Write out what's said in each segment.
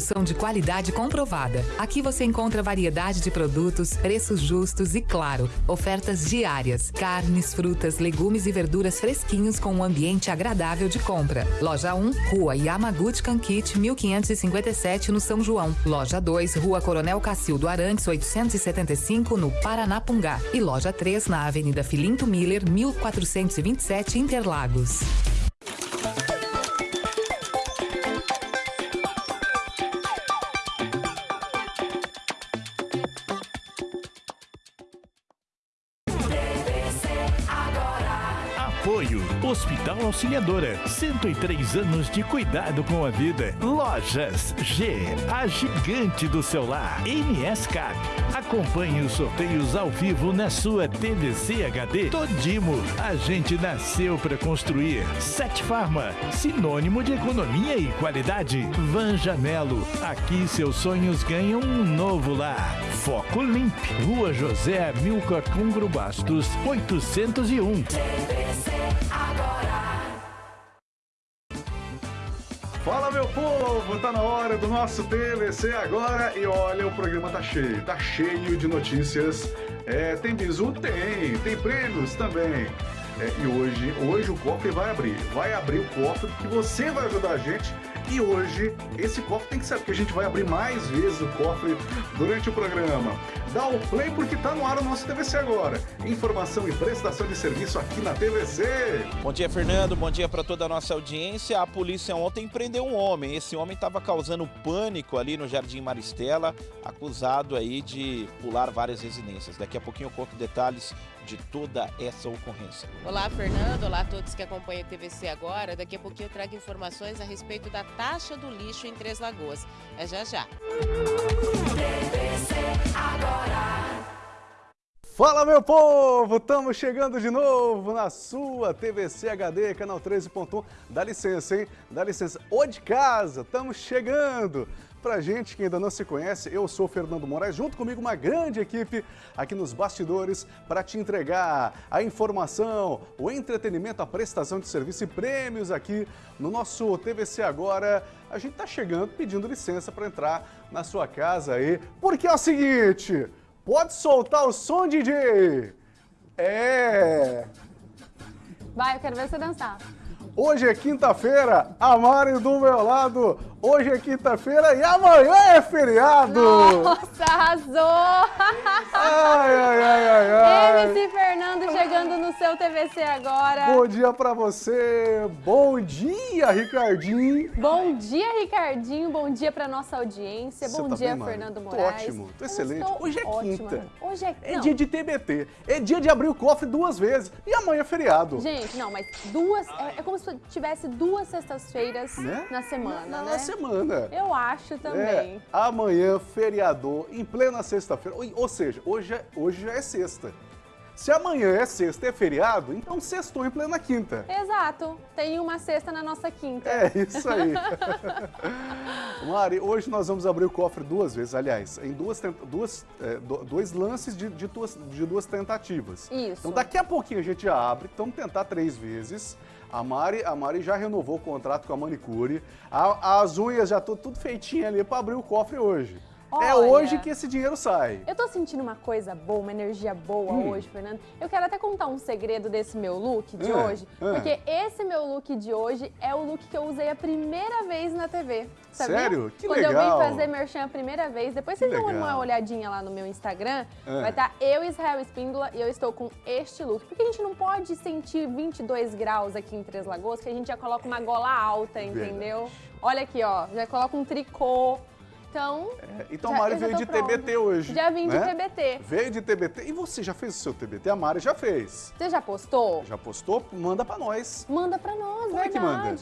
são de qualidade comprovada. Aqui você encontra variedade de produtos, preços justos e, claro, ofertas diárias. Carnes, frutas, legumes e verduras fresquinhos com um ambiente agradável de compra. Loja 1, Rua Yamaguchi Kankit, 1557, no São João. Loja 2, Rua Coronel Cacildo Arantes, 875, no Paranapungá. E loja 3, na Avenida Filinto Miller, 1427, Interlagos. Hospital Auxiliadora, 103 anos de cuidado com a vida. Lojas G, a gigante do celular. NS Cap. Acompanhe os sorteios ao vivo na sua TVC HD. Todimo, a gente nasceu para construir. Sete Farma, sinônimo de economia e qualidade. Van Janelo, aqui seus sonhos ganham um novo lar. Foco Limp, Rua José Milcar Congro Bastos, 801. Fala meu povo, tá na hora do nosso TVC agora e olha, o programa tá cheio, tá cheio de notícias. É, tem bizu? Tem, tem prêmios também. É, e hoje, hoje o cofre vai abrir, vai abrir o cofre porque você vai ajudar a gente. E hoje esse cofre tem que ser, porque a gente vai abrir mais vezes o cofre durante o programa. Dá o play porque tá no ar o nosso TVC agora. Informação e prestação de serviço aqui na TVC. Bom dia, Fernando. Bom dia para toda a nossa audiência. A polícia ontem prendeu um homem. Esse homem estava causando pânico ali no Jardim Maristela, acusado aí de pular várias residências. Daqui a pouquinho eu conto detalhes de toda essa ocorrência. Olá, Fernando. Olá a todos que acompanham o TVC agora. Daqui a pouquinho eu trago informações a respeito da taxa do lixo em Três Lagoas. É já já. TVC agora. Fala meu povo, estamos chegando de novo na sua TVC HD, canal 13.1. Dá licença, hein? Dá licença. Ô de casa, estamos chegando. Pra gente que ainda não se conhece, eu sou o Fernando Moraes, junto comigo uma grande equipe aqui nos bastidores para te entregar a informação, o entretenimento, a prestação de serviço e prêmios aqui no nosso TVC Agora. A gente tá chegando pedindo licença para entrar na sua casa aí, porque é o seguinte, pode soltar o som, DJ! É... Vai, eu quero ver você dançar. Hoje é quinta-feira, a Mari do meu lado. Hoje é quinta-feira e amanhã é feriado. Nossa, arrasou! Ai, ai, ai, ai, ai. MC Fernando chegando no seu TVC agora. Bom dia pra você. Bom dia, Ricardinho. Bom dia, Ricardinho. Bom dia pra nossa audiência. Você Bom tá dia, bem? Fernando Tô Moraes. ótimo, tô excelente. Hoje é ótima. quinta. Hoje é, É não. dia de TBT. É dia de abrir o cofre duas vezes. E amanhã é feriado. Gente, não, mas duas. É, é como se tivesse duas sextas-feiras Né? na semana, na, né? Na semana. Eu acho também. É, amanhã, feriador, em plena sexta-feira. Ou, seja, hoje, é- hoje já é sexta. Se amanhã é sexta e é feriado, então sextou em plena quinta. Exato. Tem uma sexta na nossa quinta. É, isso aí. Mari, hoje nós vamos abrir o cofre duas vezes, aliás, em duas, duas, é, do- dois lances de, de duas, de duas tentativas. Isso. Então daqui a pouquinho a gente já abre, então vamos tentar três vezes. A Mari, a Mari já renovou o contrato com a manicure. A- as unhas já estão tudo feitinho ali para abrir o cofre hoje. É Olha. hoje que esse dinheiro sai. Eu tô sentindo uma coisa boa, uma energia boa Hum. hoje, Fernando. Eu quero até contar um segredo desse meu look de Ah, hoje. ah. Porque esse meu look de hoje é o look que eu usei a primeira vez na TV. Sabia? Sério? Que Quando legal. eu vim fazer merchan a primeira vez. Depois vocês dão uma olhadinha lá no meu Instagram. Ah. Vai estar eu, Israel Espíndola, e eu estou com este look. Porque a gente não pode sentir 22 graus aqui em Três Lagoas, que a gente já coloca uma gola alta, entendeu? Olha aqui, ó. Já coloca um tricô. Então, É, Então Já- a Mari veio de TBT pronta. hoje. Já vim de né? TBT. Veio de TBT. E você já fez o seu TBT? A Mari já fez. você já postou? Já postou? Manda pra nós. Manda pra nós, Como é que manda?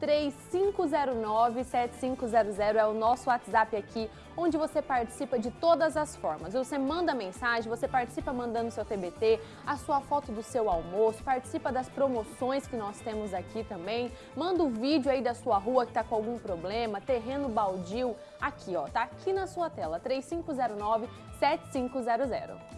Verdade. 3509-7500 é o nosso WhatsApp aqui, onde você participa de todas as formas. Você manda mensagem, você participa mandando seu TBT, a sua foto do seu almoço, participa das promoções que nós temos aqui também, manda o vídeo aí da sua rua que tá com algum problema, terreno baldio, aqui ó, tá aqui na sua tela, 3509-7500.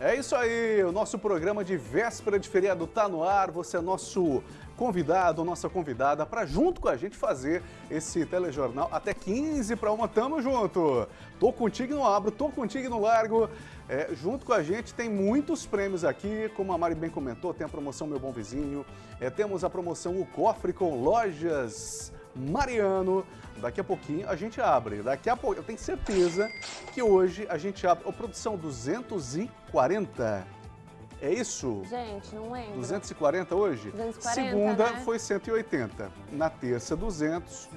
É isso aí, o nosso programa de véspera de feriado tá no ar. Você é nosso convidado ou nossa convidada para junto com a gente fazer esse telejornal até 15 para uma. Tamo junto! Tô contigo no abro, tô contigo no largo. É, junto com a gente tem muitos prêmios aqui, como a Mari bem comentou, tem a promoção Meu Bom Vizinho, é, temos a promoção O Cofre com Lojas Mariano. Daqui a pouquinho a gente abre. Daqui a pouco, eu tenho certeza que hoje a gente abre. Ô, produção 240. É isso? Gente, não lembro. 240 hoje? 240, Segunda né? foi 180. Na terça, 200.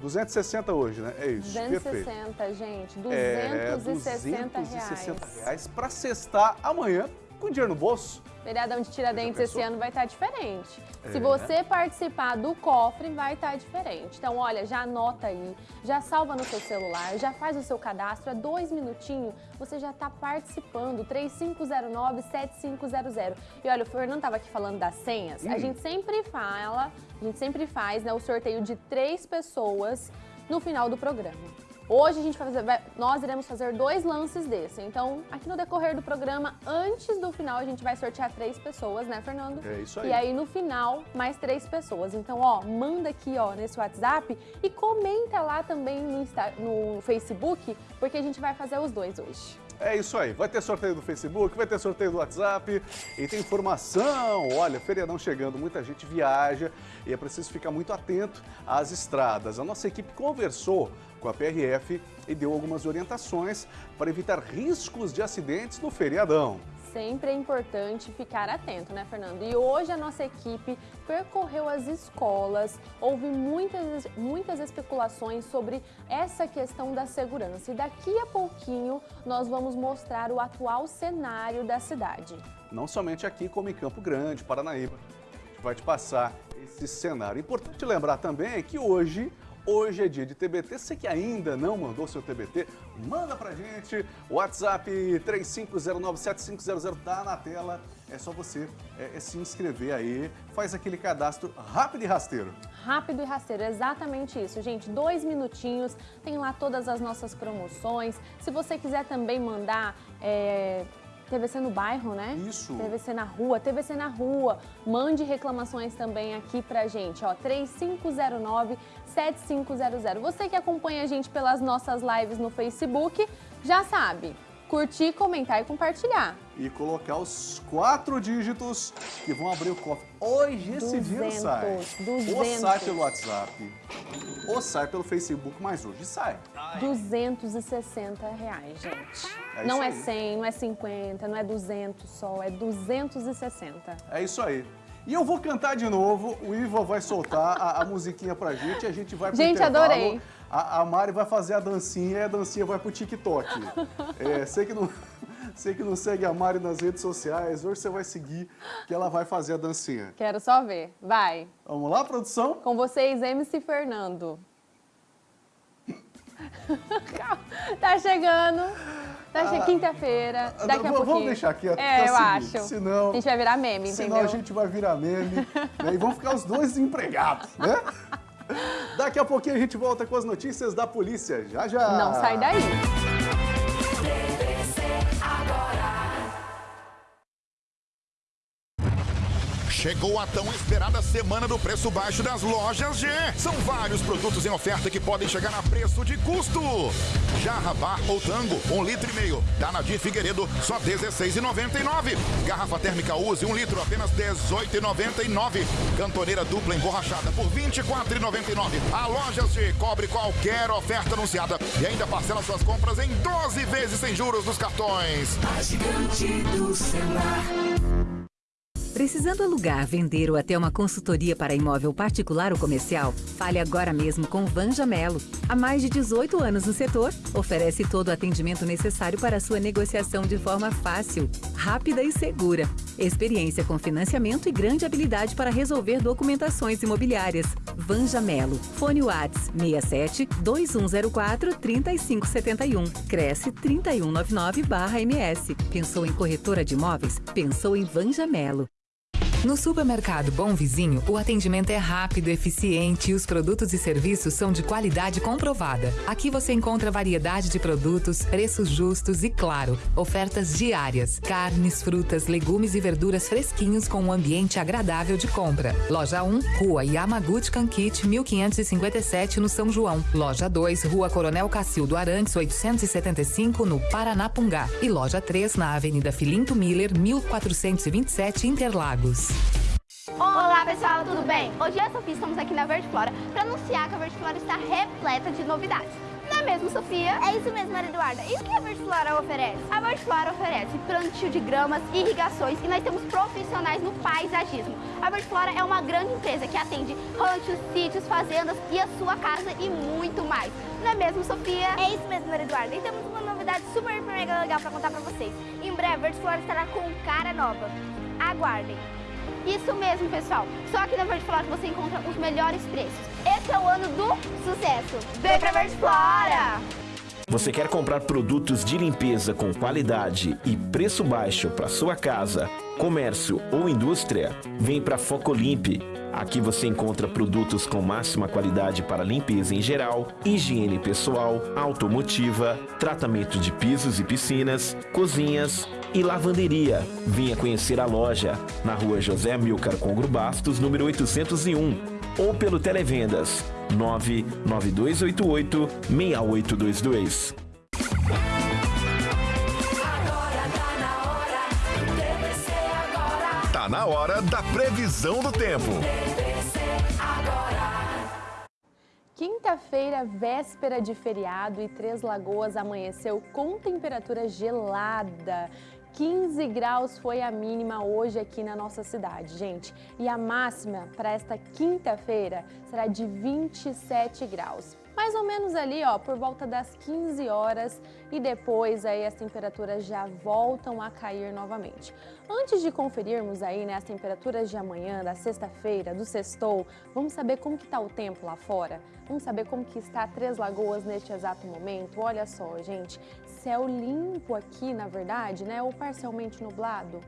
260 hoje, né? É isso, perfeito. 260, gente. É, 260 reais. 260 reais para sextar amanhã com dinheiro no bolso. Feriadão de Tiradentes esse ano vai estar diferente. Se É. você participar do cofre, vai estar diferente. Então, olha, já anota aí, já salva no seu celular, já faz o seu cadastro, é dois minutinhos, você já está participando, 3509-7500. E olha, o Fernando estava aqui falando das senhas, Hum. a gente sempre fala, a gente sempre faz né, o sorteio de três pessoas no final do programa. Hoje a gente vai fazer, vai- nós iremos fazer dois lances desse. Então, aqui no decorrer do programa, antes do final, a gente vai sortear três pessoas, né, Fernando? É isso aí. E aí no final, mais três pessoas. Então, ó, manda aqui, ó, nesse WhatsApp e comenta lá também no, Insta- no Facebook, porque a gente vai fazer os dois hoje. É isso aí, vai ter sorteio do Facebook, vai ter sorteio do WhatsApp e tem informação. Olha, feriadão chegando, muita gente viaja e é preciso ficar muito atento às estradas. A nossa equipe conversou com a PRF e deu algumas orientações para evitar riscos de acidentes no feriadão. Sempre é importante ficar atento, né, Fernando? E hoje a nossa equipe percorreu as escolas, houve muitas, muitas especulações sobre essa questão da segurança. E daqui a pouquinho nós vamos mostrar o atual cenário da cidade. Não somente aqui, como em Campo Grande, Paranaíba. A gente vai te passar esse cenário. Importante lembrar também que hoje, hoje é dia de TBT. Você que ainda não mandou seu TBT, manda pra gente. WhatsApp 35097500 tá na tela. É só você é, é se inscrever aí, faz aquele cadastro rápido e rasteiro. Rápido e rasteiro, exatamente isso, gente. Dois minutinhos, tem lá todas as nossas promoções. Se você quiser também mandar é, TVC no bairro, né? Isso. TVC na rua, TVC na rua. Mande reclamações também aqui pra gente, ó, 3509-7500. Você que acompanha a gente pelas nossas lives no Facebook, já sabe, curtir, comentar e compartilhar. E colocar os quatro dígitos que vão abrir o cofre. Hoje esse dia não 200, sai. 200. Ou sai pelo WhatsApp, ou sai pelo Facebook, mas hoje sai. 260 reais, gente. É não é aí. 100, não é 50, não é 200 só, é 260. É isso aí. E eu vou cantar de novo, o Ivo vai soltar a, a musiquinha pra gente e a gente vai pro Gente, adorei. A, a Mari vai fazer a dancinha e a dancinha vai pro TikTok. É, sei, que não, sei que não segue a Mari nas redes sociais, hoje você vai seguir que ela vai fazer a dancinha. Quero só ver. Vai. Vamos lá, produção? Com vocês, MC Fernando. Tá chegando. Tá chegando quinta-feira. Ah, Daqui a vamos- pouquinho. Vamos deixar quieto, É, porque eu o seguinte, acho. Senão, A gente vai virar meme, senão entendeu? a gente vai virar meme né, e vão ficar os dois desempregados, né? Daqui a pouquinho a gente volta com as notícias da polícia. Já, já. Não sai daí. Chegou a tão esperada semana do preço baixo das lojas G. São vários produtos em oferta que podem chegar a preço de custo. Jarra Bar ou Tango, 1 um litro e meio. Da Nadir Figueiredo, só R$ 16,99. Garrafa térmica Use, 1 um litro, apenas R$ 18,99. Cantoneira dupla emborrachada por R$ 24,99. A Lojas G cobre qualquer oferta anunciada e ainda parcela suas compras em 12 vezes sem juros nos cartões. A gigante do celular. Precisando alugar, vender ou até uma consultoria para imóvel particular ou comercial? Fale agora mesmo com Vanja Melo. Há mais de 18 anos no setor, oferece todo o atendimento necessário para sua negociação de forma fácil, rápida e segura. Experiência com financiamento e grande habilidade para resolver documentações imobiliárias. Vanja Melo. Fone Whats 67 2104 3571. Cresce 3199 MS. Pensou em corretora de imóveis? Pensou em Vanja Melo. No supermercado Bom Vizinho, o atendimento é rápido, eficiente e os produtos e serviços são de qualidade comprovada. Aqui você encontra variedade de produtos, preços justos e, claro, ofertas diárias. Carnes, frutas, legumes e verduras fresquinhos com um ambiente agradável de compra. Loja 1, Rua Yamaguchi Kankit, 1557, no São João. Loja 2, Rua Coronel Cacildo Arantes, 875, no Paranapungá. E loja 3, na Avenida Filinto Miller, 1427, Interlagos. Olá pessoal, tudo bem? Hoje eu e a Sofia estamos aqui na Verde Flora para anunciar que a Verde Flora está repleta de novidades. Não é mesmo, Sofia? É isso mesmo, Maria Eduarda. E o que a Verde Flora oferece? A Verde Flora oferece plantio de gramas, irrigações e nós temos profissionais no paisagismo. A Verde Flora é uma grande empresa que atende ranchos, sítios, fazendas e a sua casa e muito mais. Não é mesmo, Sofia? É isso mesmo, Maria Eduarda. E temos uma novidade super mega legal para contar para vocês. Em breve, a Verde Flora estará com cara nova. Aguardem! Isso mesmo, pessoal. Só aqui na Verde Flora você encontra os melhores preços. Esse é o ano do sucesso. Vem pra Verde Flora! Você quer comprar produtos de limpeza com qualidade e preço baixo para sua casa, comércio ou indústria? Vem para Focolimpe. Aqui você encontra produtos com máxima qualidade para limpeza em geral, higiene pessoal, automotiva, tratamento de pisos e piscinas, cozinhas e lavanderia. Venha conhecer a loja na rua José Milcar Congro Bastos, número 801, ou pelo Televendas 99288 6822. Tá na hora da previsão do tempo. Quinta-feira, véspera de feriado e Três Lagoas amanheceu com temperatura gelada. 15 graus foi a mínima hoje aqui na nossa cidade, gente. E a máxima para esta quinta-feira será de 27 graus. Mais ou menos ali, ó, por volta das 15 horas e depois aí as temperaturas já voltam a cair novamente. Antes de conferirmos aí né, as temperaturas de amanhã, da sexta-feira, do sextou, vamos saber como que tá o tempo lá fora? Vamos saber como que está Três Lagoas neste exato momento? Olha só, gente, céu limpo aqui, na verdade, né, ou parcialmente nublado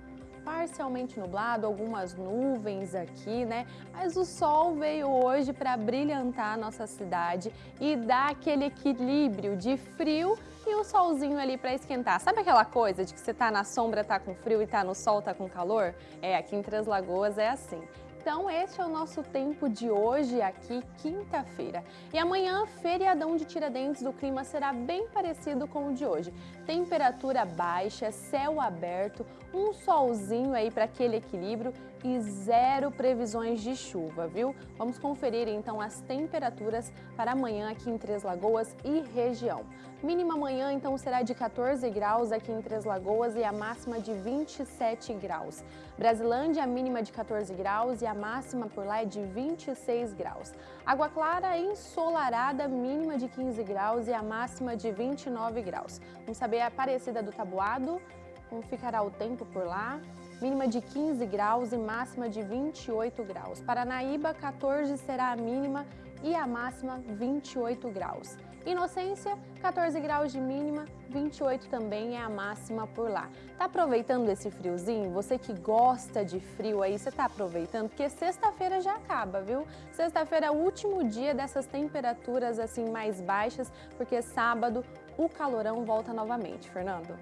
parcialmente nublado, algumas nuvens aqui, né? Mas o sol veio hoje para brilhantar a nossa cidade e dar aquele equilíbrio de frio e o solzinho ali para esquentar. Sabe aquela coisa de que você tá na sombra, tá com frio e tá no sol, tá com calor? É, aqui em Três Lagoas é assim. Então, este é o nosso tempo de hoje aqui, quinta-feira. E amanhã, feriadão de Tiradentes, o clima será bem parecido com o de hoje. Temperatura baixa, céu aberto, um solzinho aí para aquele equilíbrio e zero previsões de chuva, viu? Vamos conferir então as temperaturas para amanhã aqui em Três Lagoas e região. Mínima amanhã então será de 14 graus aqui em Três Lagoas e a máxima de 27 graus. Brasilândia, a mínima de 14 graus e a máxima por lá é de 26 graus. Água Clara, ensolarada, mínima de 15 graus e a máxima de 29 graus. Vamos saber a Aparecida do Tabuado, como ficará o tempo por lá mínima de 15 graus e máxima de 28 graus. Paranaíba, 14 será a mínima e a máxima 28 graus. Inocência, 14 graus de mínima, 28 também é a máxima por lá. Tá aproveitando esse friozinho? Você que gosta de frio aí, você tá aproveitando? Porque sexta-feira já acaba, viu? Sexta-feira é o último dia dessas temperaturas assim mais baixas, porque sábado o calorão volta novamente. Fernando?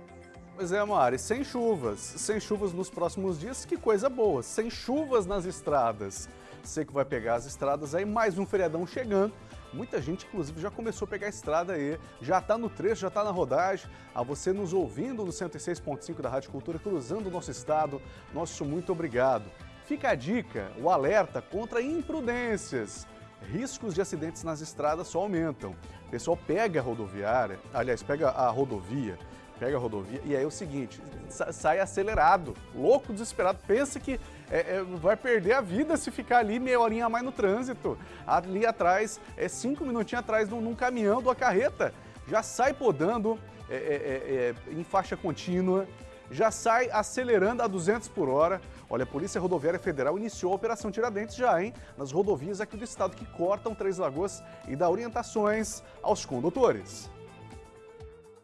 Pois é, Mari, sem chuvas, sem chuvas nos próximos dias, que coisa boa, sem chuvas nas estradas. Você que vai pegar as estradas aí, mais um feriadão chegando. Muita gente, inclusive, já começou a pegar a estrada aí, já está no trecho, já está na rodagem. A você nos ouvindo no 106.5 da Rádio Cultura, cruzando o nosso estado, nosso muito obrigado. Fica a dica, o alerta contra imprudências. Riscos de acidentes nas estradas só aumentam. O pessoal pega a rodoviária, aliás, pega a rodovia, pega a rodovia e aí é o seguinte, sai acelerado, louco, desesperado, pensa que é, é, vai perder a vida se ficar ali meia horinha a mais no trânsito. Ali atrás, é cinco minutinhos atrás num, caminhão, de carreta, já sai podando é, é, é, em faixa contínua, já sai acelerando a 200 por hora. Olha, a Polícia Rodoviária Federal iniciou a Operação Tiradentes já, hein? Nas rodovias aqui do estado que cortam Três Lagoas e dá orientações aos condutores.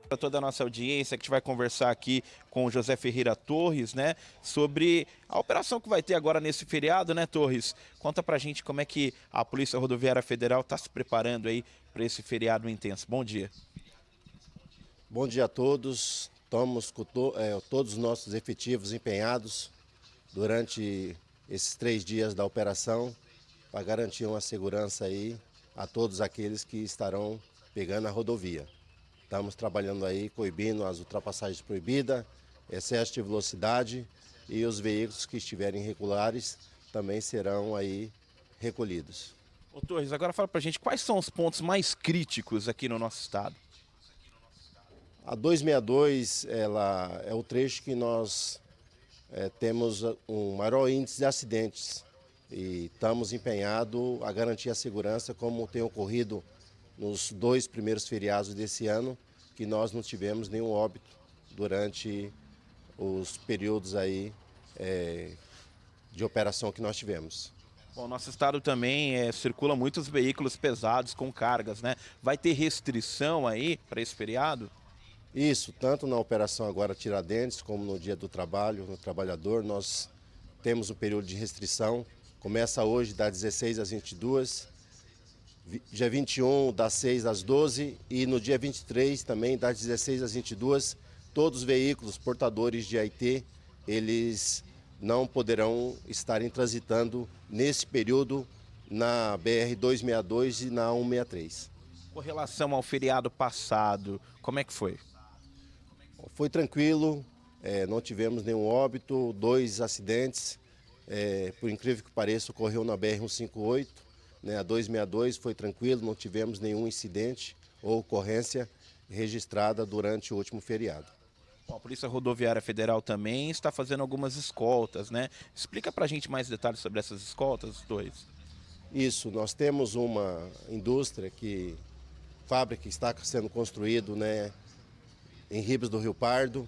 Para toda a nossa audiência que a gente vai conversar aqui com o José Ferreira Torres, né, sobre a operação que vai ter agora nesse feriado, né, Torres? Conta pra gente como é que a Polícia Rodoviária Federal está se preparando aí para esse feriado intenso. Bom dia. Bom dia a todos. Estamos com to, é, todos os nossos efetivos empenhados durante esses três dias da operação para garantir uma segurança aí a todos aqueles que estarão pegando a rodovia. Estamos trabalhando aí, coibindo as ultrapassagens proibidas, excesso de velocidade e os veículos que estiverem irregulares também serão aí recolhidos. Ô Torres, agora fala pra gente quais são os pontos mais críticos aqui no nosso estado. A 262 ela é o trecho que nós é, temos um maior índice de acidentes e estamos empenhados a garantir a segurança como tem ocorrido nos dois primeiros feriados desse ano, que nós não tivemos nenhum óbito durante os períodos aí é, de operação que nós tivemos. Bom, nosso estado também é, circula muitos veículos pesados com cargas, né? Vai ter restrição aí para esse feriado? Isso, tanto na operação agora Tiradentes, como no dia do trabalho, no trabalhador, nós temos um período de restrição. Começa hoje das 16 às 22 dia 21 das 6 às 12 e no dia 23 também das 16 às 22, todos os veículos portadores de AIT, eles não poderão estar transitando nesse período na BR 262 e na 163. Com relação ao feriado passado, como é que foi? Foi tranquilo, é, não tivemos nenhum óbito, dois acidentes, é, por incrível que pareça, ocorreu na BR 158, né, a 262 foi tranquilo, não tivemos nenhum incidente ou ocorrência registrada durante o último feriado. Bom, a Polícia Rodoviária Federal também está fazendo algumas escoltas, né? Explica para a gente mais detalhes sobre essas escoltas, dois. Isso, nós temos uma indústria que, fábrica que está sendo construído né, em Ribas do Rio Pardo,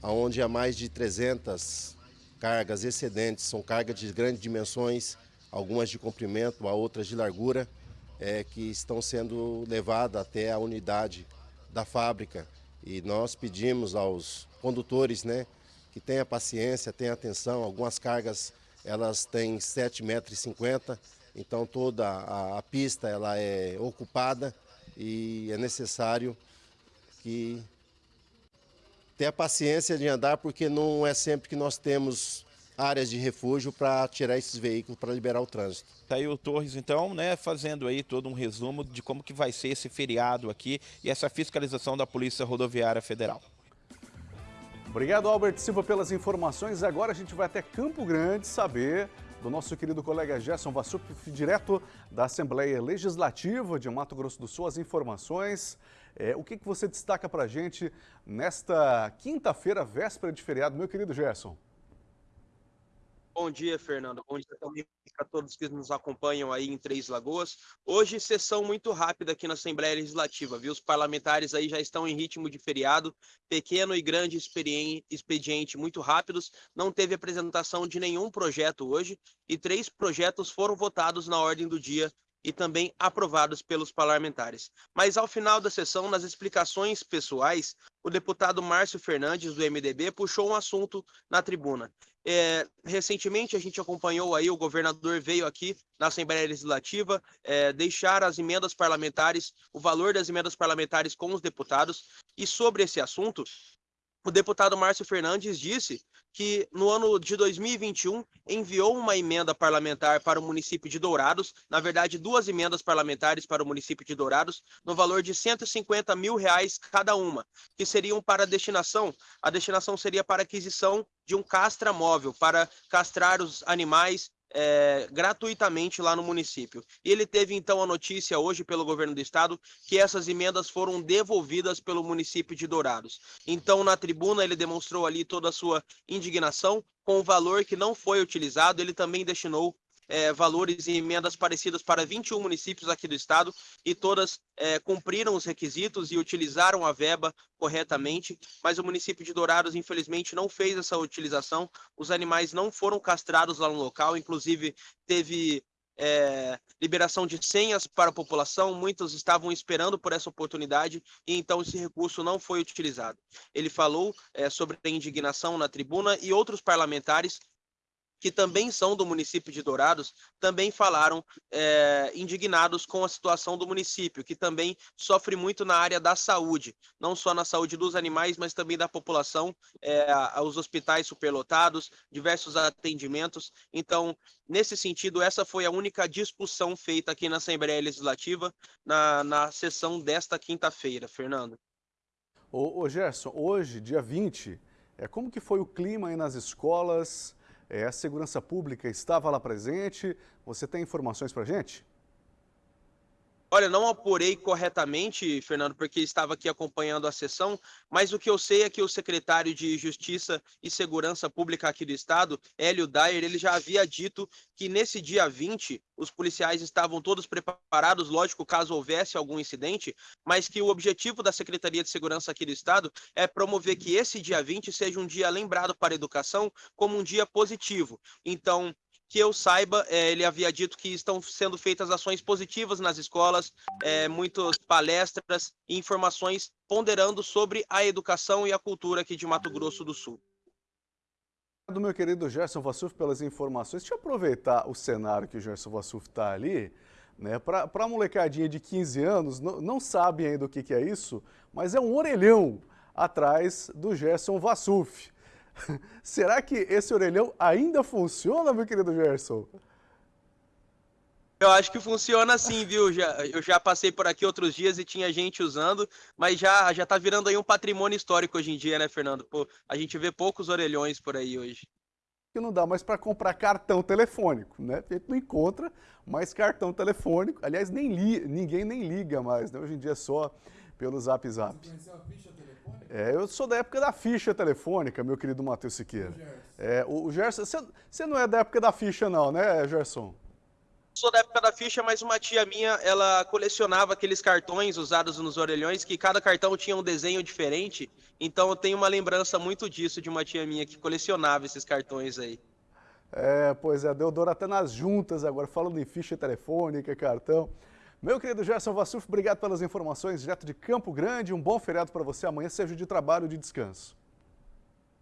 onde há mais de 300 cargas excedentes, são cargas de grandes dimensões, algumas de comprimento, outras de largura, é, que estão sendo levadas até a unidade da fábrica. E nós pedimos aos condutores né, que tenham paciência, tenham atenção. Algumas cargas elas têm 7,50 metros, então toda a, a pista ela é ocupada e é necessário que tenha paciência de andar, porque não é sempre que nós temos áreas de refúgio para tirar esses veículos para liberar o trânsito. Tá aí o Torres, então, né, fazendo aí todo um resumo de como que vai ser esse feriado aqui e essa fiscalização da Polícia Rodoviária Federal. Obrigado, Albert Silva, pelas informações. Agora a gente vai até Campo Grande saber do nosso querido colega Gerson Vassup, direto da Assembleia Legislativa de Mato Grosso do Sul, as informações. É, o que, que você destaca para a gente nesta quinta-feira, véspera de feriado, meu querido Gerson? Bom dia, Fernando. Bom dia também para todos que nos acompanham aí em Três Lagoas. Hoje, sessão muito rápida aqui na Assembleia Legislativa, viu? Os parlamentares aí já estão em ritmo de feriado, pequeno e grande expediente muito rápidos. Não teve apresentação de nenhum projeto hoje e três projetos foram votados na ordem do dia e também aprovados pelos parlamentares. Mas ao final da sessão, nas explicações pessoais, o deputado Márcio Fernandes, do MDB, puxou um assunto na tribuna. É, recentemente a gente acompanhou aí, o governador veio aqui na Assembleia Legislativa é, deixar as emendas parlamentares, o valor das emendas parlamentares com os deputados. E sobre esse assunto, o deputado Márcio Fernandes disse que no ano de 2021 enviou uma emenda parlamentar para o município de Dourados, na verdade duas emendas parlamentares para o município de Dourados, no valor de 150 mil reais cada uma, que seriam para a destinação, a destinação seria para aquisição de um castra móvel, para castrar os animais é, gratuitamente lá no município. E ele teve então a notícia hoje pelo governo do estado que essas emendas foram devolvidas pelo município de Dourados. Então, na tribuna, ele demonstrou ali toda a sua indignação com o valor que não foi utilizado. Ele também destinou é, valores e emendas parecidas para 21 municípios aqui do estado e todas é, cumpriram os requisitos e utilizaram a verba corretamente, mas o município de Dourados, infelizmente, não fez essa utilização. Os animais não foram castrados lá no local, inclusive teve é, liberação de senhas para a população, muitos estavam esperando por essa oportunidade e então esse recurso não foi utilizado. Ele falou é, sobre a indignação na tribuna e outros parlamentares que também são do município de Dourados, também falaram é, indignados com a situação do município, que também sofre muito na área da saúde, não só na saúde dos animais, mas também da população, é, os hospitais superlotados, diversos atendimentos. Então, nesse sentido, essa foi a única discussão feita aqui na Assembleia Legislativa na, na sessão desta quinta-feira, Fernando. Ô, ô Gerson, hoje, dia 20, é, como que foi o clima aí nas escolas? É, a segurança pública estava lá presente. Você tem informações para gente? Olha, não apurei corretamente, Fernando, porque estava aqui acompanhando a sessão, mas o que eu sei é que o secretário de Justiça e Segurança Pública aqui do estado, Hélio Dyer, ele já havia dito que nesse dia 20 os policiais estavam todos preparados, lógico, caso houvesse algum incidente, mas que o objetivo da Secretaria de Segurança aqui do estado é promover que esse dia 20 seja um dia lembrado para a educação como um dia positivo. Então, que eu saiba, é, ele havia dito que estão sendo feitas ações positivas nas escolas, é, muitas palestras e informações ponderando sobre a educação e a cultura aqui de Mato Grosso do Sul. Do meu querido Gerson Vassuf pelas informações. Deixa eu aproveitar o cenário que o Gerson Vassuf está ali, né? Para a molecadinha de 15 anos, não, não sabe ainda o que, que é isso, mas é um orelhão atrás do Gerson Vassuf. Será que esse orelhão ainda funciona, meu querido Gerson? Eu acho que funciona sim, viu? Já, eu já passei por aqui outros dias e tinha gente usando, mas já, já tá virando aí um patrimônio histórico hoje em dia, né, Fernando? Pô, a gente vê poucos orelhões por aí hoje. Que não dá mais para comprar cartão telefônico, né? A gente não encontra mais cartão telefônico. Aliás, nem li, ninguém nem liga mais, né? Hoje em dia é só pelo Zap Zap. Você a ficha é, eu sou da época da ficha telefônica, meu querido Matheus Siqueira. É, o, o Gerson, você, você não é da época da ficha não, né, Gerson? Sou da época da ficha, mas uma tia minha, ela colecionava aqueles cartões usados nos orelhões, que cada cartão tinha um desenho diferente. Então eu tenho uma lembrança muito disso de uma tia minha que colecionava esses cartões aí. É, pois é, deu dor até nas juntas agora, falando em ficha telefônica, cartão. Meu querido Gerson Vassuf, obrigado pelas informações direto de Campo Grande. Um bom feriado para você. Amanhã seja de trabalho ou de descanso.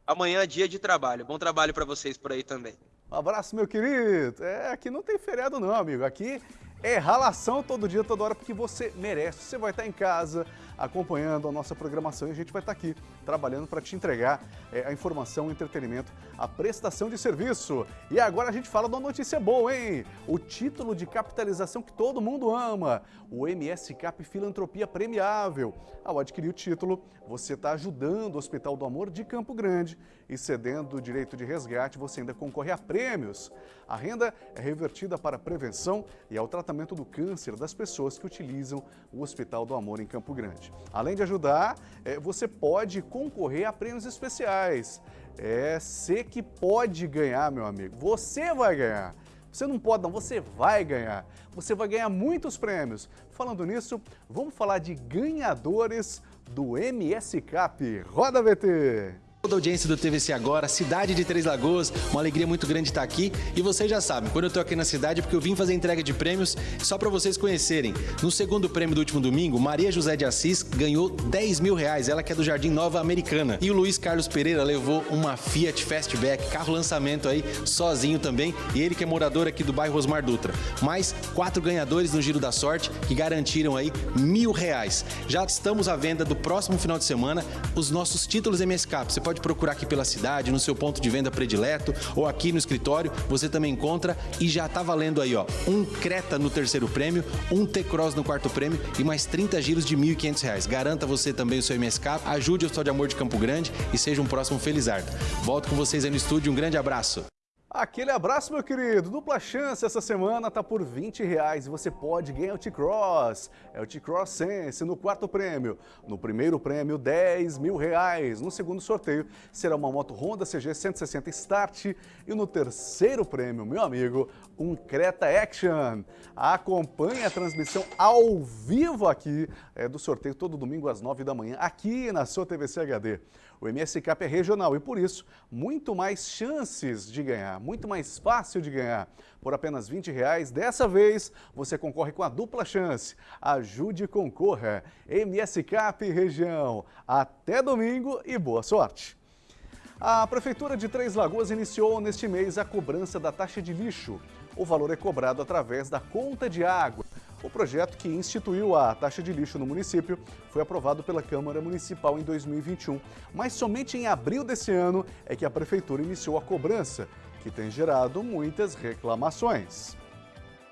Amanhã é dia de trabalho. Bom trabalho para vocês por aí também. Um abraço, meu querido. É, aqui não tem feriado não, amigo. Aqui é ralação todo dia, toda hora, porque você merece. Você vai estar em casa acompanhando a nossa programação e a gente vai estar aqui trabalhando para te entregar é, a informação, o entretenimento, a prestação de serviço. E agora a gente fala de uma notícia boa, hein? O título de capitalização que todo mundo ama, o MS Cap Filantropia Premiável. Ao adquirir o título, você está ajudando o Hospital do Amor de Campo Grande e cedendo o direito de resgate, você ainda concorre a prêmios. A renda é revertida para a prevenção e ao tratamento do câncer das pessoas que utilizam o Hospital do Amor em Campo Grande. Além de ajudar, é, você pode concorrer a prêmios especiais. É você que pode ganhar, meu amigo. Você vai ganhar. Você não pode não, você vai ganhar. Você vai ganhar muitos prêmios. Falando nisso, vamos falar de ganhadores do MS Cap. Roda VT! Toda a audiência do TVC agora, cidade de Três Lagoas, uma alegria muito grande estar aqui. E vocês já sabem, quando eu tô aqui na cidade é porque eu vim fazer entrega de prêmios só para vocês conhecerem. No segundo prêmio do último domingo, Maria José de Assis ganhou 10 mil reais, ela que é do Jardim Nova Americana. E o Luiz Carlos Pereira levou uma Fiat Fastback, carro lançamento aí, sozinho também. E ele que é morador aqui do bairro Osmar Dutra. Mais quatro ganhadores no Giro da Sorte que garantiram aí mil reais. Já estamos à venda do próximo final de semana os nossos títulos MSK. Você pode pode procurar aqui pela cidade, no seu ponto de venda predileto ou aqui no escritório, você também encontra e já está valendo aí, ó, um Creta no terceiro prêmio, um T-Cross no quarto prêmio e mais 30 giros de R$ 1.500. Garanta você também o seu MSK, ajude o Hospital de Amor de Campo Grande e seja um próximo Felizardo. Volto com vocês aí no estúdio, um grande abraço. Aquele abraço, meu querido. Dupla chance essa semana tá por 20 reais e você pode ganhar o T-Cross. É o T-Cross Sense no quarto prêmio. No primeiro prêmio, 10 mil reais. No segundo sorteio, será uma moto Honda CG 160 Start. E no terceiro prêmio, meu amigo, um Creta Action. Acompanhe a transmissão ao vivo aqui é, do sorteio todo domingo às 9 da manhã, aqui na sua TVC HD. O MS Cap é regional e, por isso, muito mais chances de ganhar muito mais fácil de ganhar. Por apenas 20 reais, dessa vez você concorre com a dupla chance. Ajude e concorra. MSCap Região. Até domingo e boa sorte. A Prefeitura de Três Lagoas iniciou neste mês a cobrança da taxa de lixo. O valor é cobrado através da conta de água. O projeto que instituiu a taxa de lixo no município foi aprovado pela Câmara Municipal em 2021, mas somente em abril desse ano é que a Prefeitura iniciou a cobrança, que tem gerado muitas reclamações.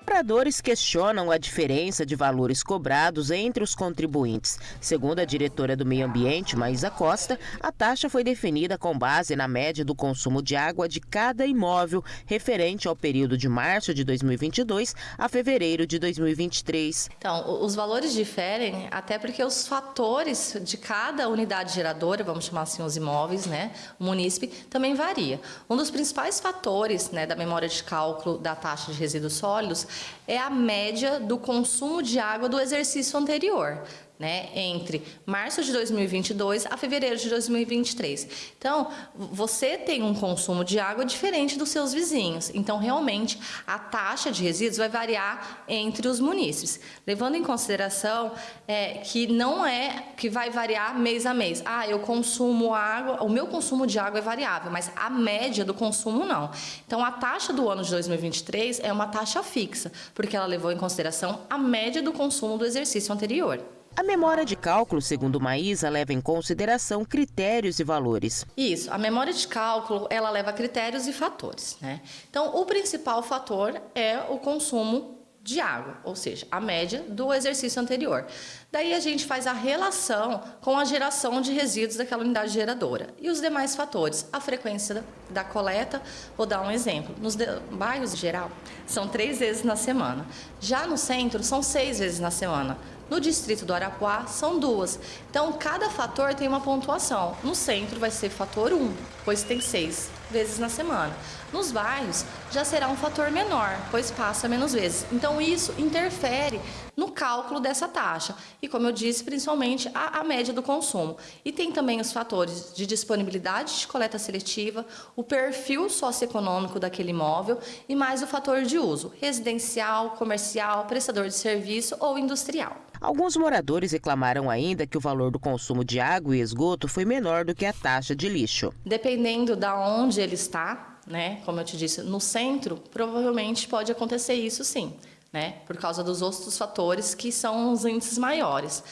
Moradores questionam a diferença de valores cobrados entre os contribuintes. Segundo a diretora do Meio Ambiente, Maísa Costa, a taxa foi definida com base na média do consumo de água de cada imóvel referente ao período de março de 2022 a fevereiro de 2023. Então, os valores diferem até porque os fatores de cada unidade geradora, vamos chamar assim os imóveis, né, o munícipe, também varia. Um dos principais fatores né, da memória de cálculo da taxa de resíduos sólidos é a média do consumo de água do exercício anterior né, entre março de 2022 a fevereiro de 2023. Então, você tem um consumo de água diferente dos seus vizinhos. Então, realmente, a taxa de resíduos vai variar entre os munícipes, levando em consideração é, que não é que vai variar mês a mês. Ah, eu consumo água, o meu consumo de água é variável, mas a média do consumo não. Então, a taxa do ano de 2023 é uma taxa fixa, porque ela levou em consideração a média do consumo do exercício anterior. A memória de cálculo, segundo Maísa, leva em consideração critérios e valores. Isso, a memória de cálculo, ela leva critérios e fatores, né? Então, o principal fator é o consumo de água, ou seja, a média do exercício anterior. Daí a gente faz a relação com a geração de resíduos daquela unidade geradora. E os demais fatores, a frequência da coleta, vou dar um exemplo. Nos bairros em geral, são três vezes na semana. Já no centro, são seis vezes na semana. No distrito do Arapuá, são duas. Então, cada fator tem uma pontuação. No centro vai ser fator 1, pois tem seis vezes na semana. Nos bairros, já será um fator menor, pois passa menos vezes. Então, isso interfere no cálculo dessa taxa. E, como eu disse, principalmente a, a, média do consumo. E tem também os fatores de disponibilidade de coleta seletiva, o perfil socioeconômico daquele imóvel e mais o fator de uso, residencial, comercial, prestador de serviço ou industrial. Alguns moradores reclamaram ainda que o valor do consumo de água e esgoto foi menor do que a taxa de lixo. Dependendo da onde ele está, né, como eu te disse, no centro, provavelmente pode acontecer isso sim, né, por causa dos outros fatores que são os índices maiores.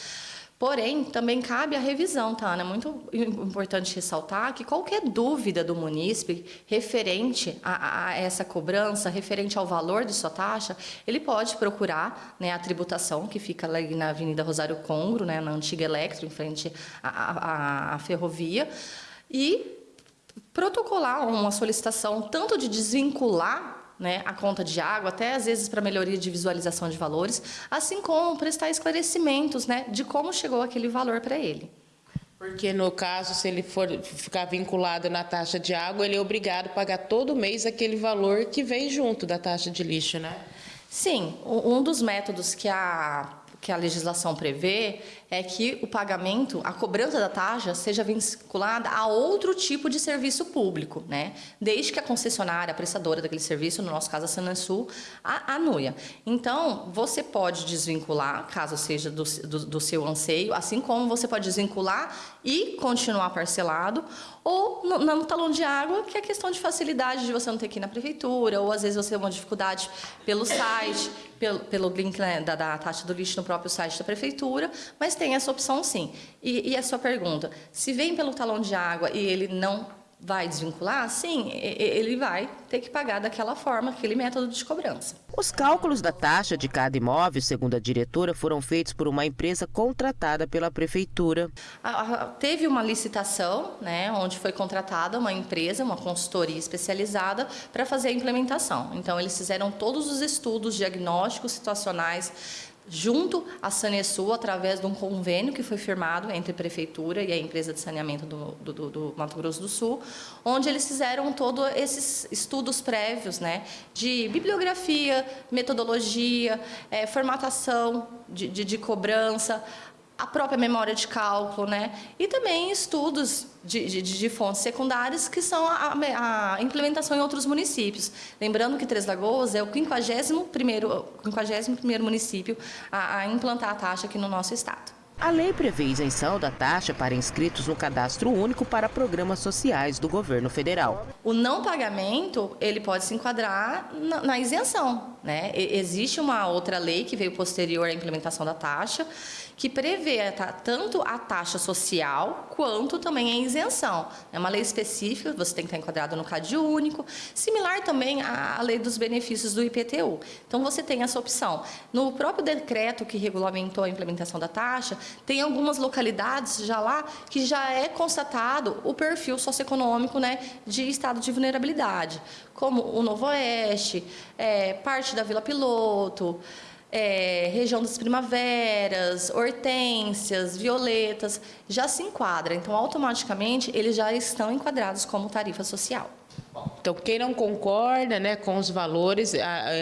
Porém, também cabe a revisão, tá, Ana? É muito importante ressaltar que qualquer dúvida do munícipe referente a, a, essa cobrança, referente ao valor de sua taxa, ele pode procurar né, a tributação, que fica ali na Avenida Rosário Congro, né, na antiga Electro, em frente à, à, à ferrovia, e protocolar uma solicitação tanto de desvincular né, a conta de água, até às vezes para melhoria de visualização de valores, assim como prestar esclarecimentos né, de como chegou aquele valor para ele. Porque no caso, se ele for ficar vinculado na taxa de água, ele é obrigado a pagar todo mês aquele valor que vem junto da taxa de lixo, né? Sim, um dos métodos que a que a legislação prevê é que o pagamento, a cobrança da taxa seja vinculada a outro tipo de serviço público, né? Desde que a concessionária, a prestadora daquele serviço, no nosso caso a Sanansul, anuia. Então, você pode desvincular, caso seja do, do, do seu anseio, assim como você pode desvincular e continuar parcelado, ou no, no, talão de água, que é questão de facilidade de você não ter que ir na prefeitura, ou às vezes você tem uma dificuldade pelo site, pelo, pelo link né, da, da, taxa do lixo no próprio site da prefeitura, mas tem essa opção sim. E, e a sua pergunta, se vem pelo talão de água e ele não vai desvincular, sim, ele vai ter que pagar daquela forma, aquele método de cobrança. Os cálculos da taxa de cada imóvel, segundo a diretora, foram feitos por uma empresa contratada pela prefeitura. Teve uma licitação, né, onde foi contratada uma empresa, uma consultoria especializada para fazer a implementação. Então, eles fizeram todos os estudos diagnósticos situacionais junto à Sanesul, através de um convênio que foi firmado entre a Prefeitura e a empresa de saneamento do, do, do Mato Grosso do Sul, onde eles fizeram todos esses estudos prévios né, de bibliografia, metodologia, é, formatação de, de, de cobrança, a própria memória de cálculo, né? E também estudos de, de, de fontes secundárias que são a, a, implementação em outros municípios. Lembrando que Três Lagoas é o 51º, 51 município a, a implantar a taxa aqui no nosso estado. A lei prevê isenção da taxa para inscritos no cadastro único para programas sociais do governo federal. O não pagamento, ele pode se enquadrar na, na isenção. Né? E, existe uma outra lei que veio posterior à implementação da taxa, que prevê tanto a taxa social quanto também a isenção. É uma lei específica, você tem que estar enquadrado no CAD único, similar também à lei dos benefícios do IPTU. Então, você tem essa opção. No próprio decreto que regulamentou a implementação da taxa, tem algumas localidades já lá que já é constatado o perfil socioeconômico né, de estado de vulnerabilidade, como o Novo Oeste, é, parte da Vila Piloto, é, região das primaveras, hortênsias, violetas, já se enquadra. Então, automaticamente, eles já estão enquadrados como tarifa social. Então, quem não concorda né, com os valores,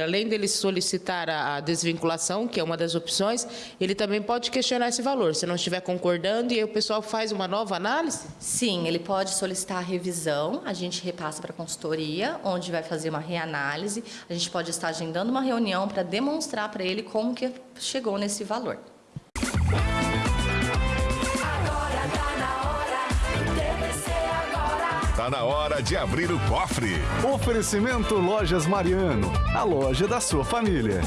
além dele solicitar a desvinculação, que é uma das opções, ele também pode questionar esse valor, se não estiver concordando, e aí o pessoal faz uma nova análise? Sim, ele pode solicitar a revisão, a gente repassa para a consultoria, onde vai fazer uma reanálise, a gente pode estar agendando uma reunião para demonstrar para ele como que chegou nesse valor. Na hora de abrir o cofre. Oferecimento Lojas Mariano, a loja da sua família.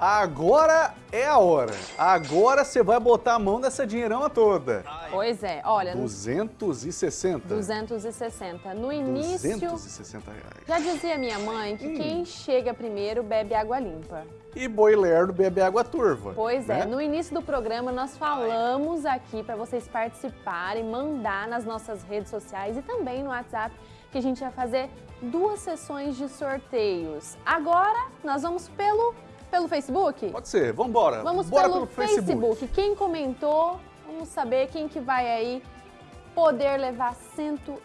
Agora é a hora. Agora você vai botar a mão nessa dinheirama toda. Pois é, olha... 260. 260. No início... 260 reais. Já dizia minha mãe que hum. quem chega primeiro bebe água limpa e boi lerdo bebe água turva. Pois é, né? é, no início do programa nós falamos aqui para vocês participarem, mandar nas nossas redes sociais e também no WhatsApp que a gente vai fazer duas sessões de sorteios. Agora nós vamos pelo, pelo Facebook? Pode ser, vamos embora. Vamos Bora pelo, pelo Facebook. Facebook. Quem comentou, vamos saber quem que vai aí poder levar cento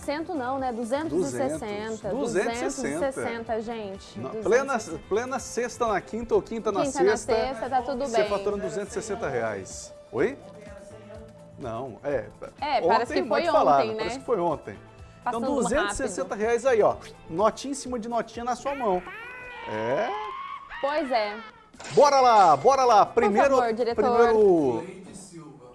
Cento não, né? 260. 260. 260, gente. Não, 260. Plena, plena sexta na quinta ou quinta, na quinta sexta. Quinta na sexta, tá tudo bem. Você faturando 260 reais. Oi? Não, é. É, ontem, parece que foi ontem, né? Parece que foi ontem. Passando então, 260 rápido. reais aí, ó. Notinha em cima de notinha na sua mão. É. Pois é. Bora lá, bora lá. Primeiro, Por favor, diretor. Primeiro,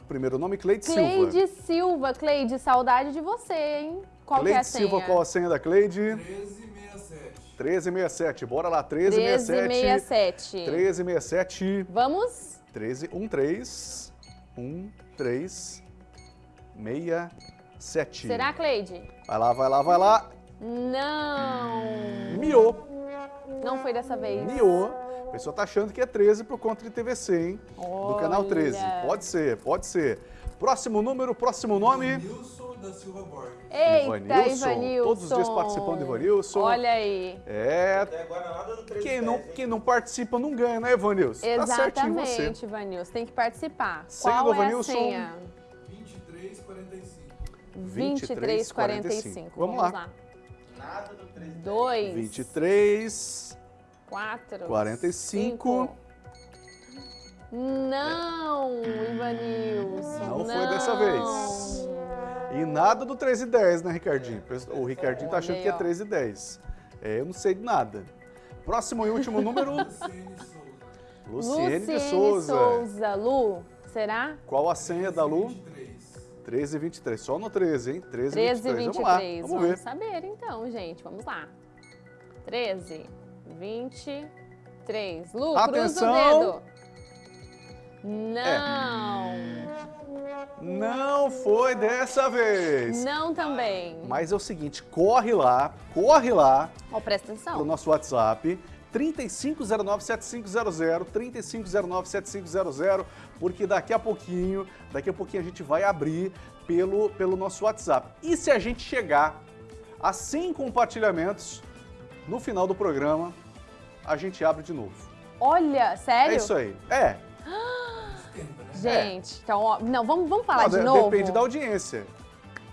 primeiro nome, Cleide Silva. Cleide Silva. Cleide, saudade de você, hein? Qual Cleide é a senha? Silva, qual a senha da Cleide? 1367. 1367, bora lá, 1367. 1367. Vamos? 13, 13, 13, 67. Será, Cleide? Vai lá, vai lá, vai lá. Não. Foi dessa vez. Miou. A pessoa tá achando que é 13 por conta de TVC, hein? Olha. Do canal 13. Pode ser, pode ser. Próximo número, próximo nome. Nilson da Silva Borges. Eita, Ivanilson. Ivanilson. Todos os dias participando do Ivanilson. Olha aí. É. Até agora nada do 13 quem, não, quem não participa não ganha, né, Ivanilson? Exatamente, tá Ivanilson. Tem que participar. Senha Qual do Ivanilson? é a senha? 2345. 2345. Vamos, Vamos lá. lá. Nada do 13. 2. 23. 4. 45. 5. Não, Ivanilson. Não, não foi dessa vez. E nada do 13 e 10, né, Ricardinho? O Ricardinho tá achando que é 13 e 10. É, eu não sei de nada. Próximo e último número. Luciene de Souza. Souza. Lu, será? Qual a senha da Lu? 13 e 23. Só no 13, hein? 13 e 23. 23. Vamos lá, vamos, vamos ver. saber então, gente. Vamos lá. 13, 23. Lu, Atenção. dedo. Não. É. Não foi dessa vez. Não também. Mas é o seguinte, corre lá, corre lá. Oh, presta atenção. Pro nosso WhatsApp. 3509-7500, 3509-7500, porque daqui a pouquinho, daqui a pouquinho a gente vai abrir pelo, pelo nosso WhatsApp. E se a gente chegar a 100 compartilhamentos, no final do programa, a gente abre de novo. Olha, sério? É isso aí. É. Gente, é. então, ó, não, vamos, vamos falar não, de novo? Depende da audiência.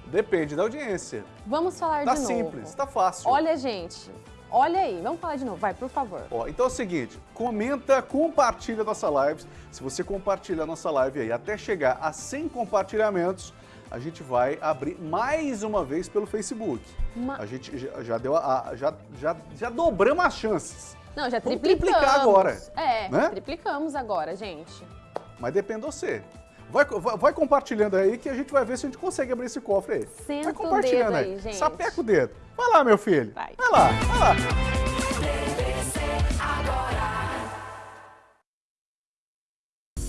Depende da audiência. Vamos falar tá de novo. Tá simples, tá fácil. Olha, gente, Olha aí, vamos falar de novo, vai, por favor. Ó, então é o seguinte, comenta, compartilha nossa live. Se você compartilhar nossa live aí até chegar a 100 compartilhamentos, a gente vai abrir mais uma vez pelo Facebook. Ma- A gente já, deu a, a- já, já, já dobramos as chances. Não, já Vamos triplicamos. triplicar agora, É, né? triplicamos agora, gente. Mas depende de você. Vai, vai, vai compartilhando aí que a gente vai ver se a gente consegue abrir esse cofre aí. Senta vai o compartilhando dedo aí. aí, gente. Sapeca o dedo. Vai lá, meu filho. Vai, vai lá, vai lá.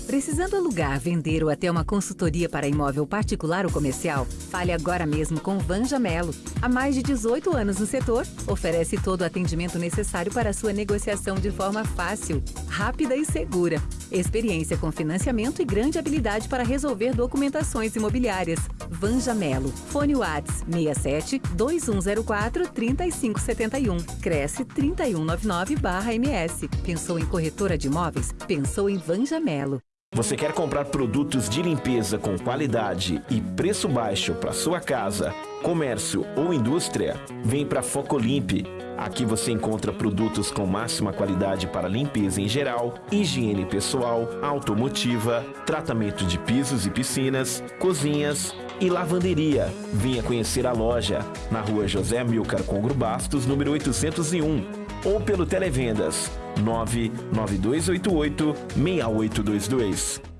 Precisando alugar, vender ou até uma consultoria para imóvel particular ou comercial? Fale agora mesmo com Vanja Melo. Há mais de 18 anos no setor, oferece todo o atendimento necessário para sua negociação de forma fácil, rápida e segura. Experiência com financiamento e grande habilidade para resolver documentações imobiliárias. Vanja Melo. Fone Whats 67 2104 3571. Cresce 3199-MS. Pensou em corretora de imóveis? Pensou em Vanja Melo. Você quer comprar produtos de limpeza com qualidade e preço baixo para sua casa, comércio ou indústria? Vem para Focolimpe. Aqui você encontra produtos com máxima qualidade para limpeza em geral, higiene pessoal, automotiva, tratamento de pisos e piscinas, cozinhas e lavanderia. Venha conhecer a loja na rua José Milcar Congro Bastos, número 801 ou pelo Televendas 99288 6822.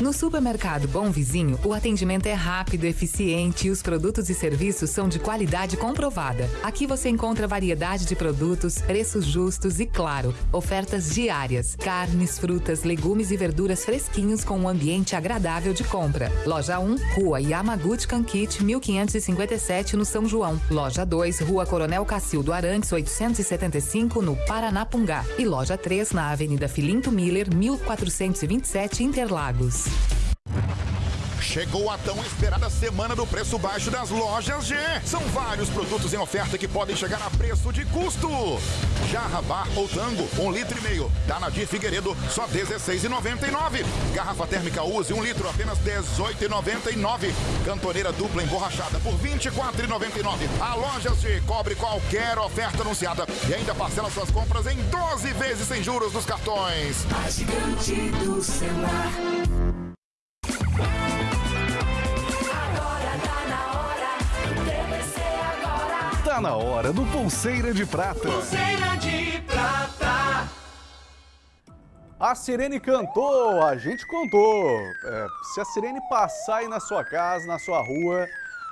No supermercado Bom Vizinho, o atendimento é rápido, eficiente e os produtos e serviços são de qualidade comprovada. Aqui você encontra variedade de produtos, preços justos e, claro, ofertas diárias. Carnes, frutas, legumes e verduras fresquinhos com um ambiente agradável de compra. Loja 1, Rua Yamaguchi Kankit, 1557, no São João. Loja 2, Rua Coronel Cacildo Arantes, 875, no Paranapungá. E loja 3, na Avenida Filinto Miller, 1427, Interlagos. Sports. Chegou a tão esperada semana do preço baixo das lojas G. São vários produtos em oferta que podem chegar a preço de custo. Jarra bar ou tango, um litro e meio. Danadir Figueiredo, só R$16,99. Garrafa térmica Use, um litro, apenas R$18,99. Cantoneira dupla emborrachada por R$24,99. A loja G cobre qualquer oferta anunciada e ainda parcela suas compras em 12 vezes sem juros nos cartões. A gigante do celular. Tá na hora do Pulseira de Prata. Pulseira de prata. A Sirene cantou, a gente contou. É, se a Sirene passar aí na sua casa, na sua rua,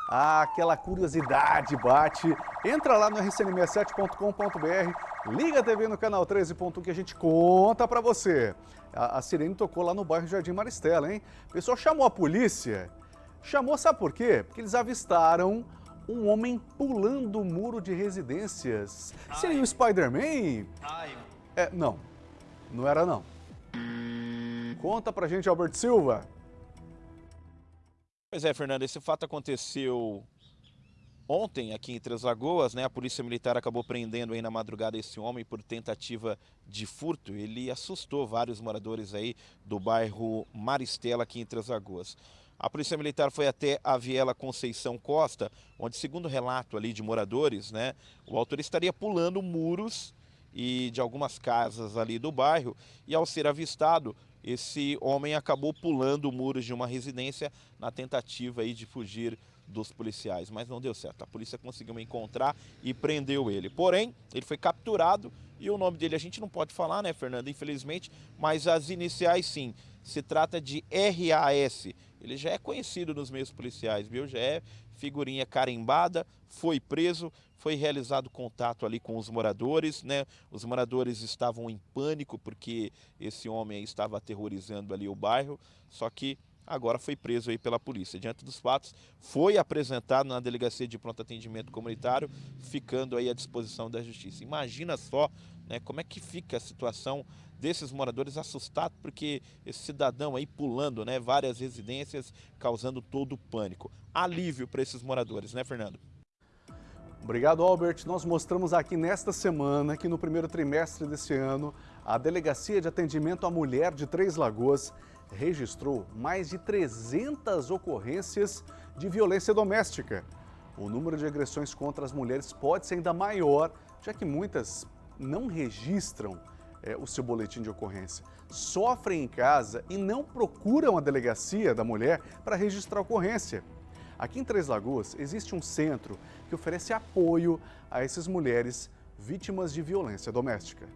aquela curiosidade bate. Entra lá no rcn67.com.br, liga a TV no canal 13.1 que a gente conta pra você. A, a Sirene tocou lá no bairro Jardim Maristela, hein? O pessoal chamou a polícia. Chamou, sabe por quê? Porque eles avistaram um homem pulando o muro de residências. Seria o Spider-Man? É, não. Não era não. Conta pra gente, Albert Silva. Pois é, Fernando, esse fato aconteceu ontem aqui em Três Lagoas, né? A Polícia Militar acabou prendendo aí na madrugada esse homem por tentativa de furto. Ele assustou vários moradores aí do bairro Maristela aqui em Três Lagoas. A Polícia Militar foi até a Viela Conceição Costa, onde, segundo relato ali de moradores, né, o autor estaria pulando muros e de algumas casas ali do bairro e ao ser avistado, esse homem acabou pulando muros de uma residência na tentativa aí de fugir dos policiais, mas não deu certo. A polícia conseguiu encontrar e prendeu ele. Porém, ele foi capturado e o nome dele a gente não pode falar, né, Fernando, infelizmente, mas as iniciais sim. Se trata de RAS. Ele já é conhecido nos meios policiais, viu? Já é figurinha carimbada, foi preso, foi realizado contato ali com os moradores, né? Os moradores estavam em pânico porque esse homem estava aterrorizando ali o bairro, só que agora foi preso aí pela polícia. Diante dos fatos, foi apresentado na delegacia de pronto atendimento comunitário, ficando aí à disposição da justiça. Imagina só, né, como é que fica a situação desses moradores assustados porque esse cidadão aí pulando, né, várias residências, causando todo o pânico. Alívio para esses moradores, né, Fernando? Obrigado, Albert. Nós mostramos aqui nesta semana que no primeiro trimestre desse ano, a Delegacia de Atendimento à Mulher de Três Lagoas registrou mais de 300 ocorrências de violência doméstica. O número de agressões contra as mulheres pode ser ainda maior já que muitas não registram é, o seu boletim de ocorrência, sofrem em casa e não procuram a delegacia da mulher para registrar a ocorrência. Aqui em Três Lagoas existe um centro que oferece apoio a essas mulheres vítimas de violência doméstica.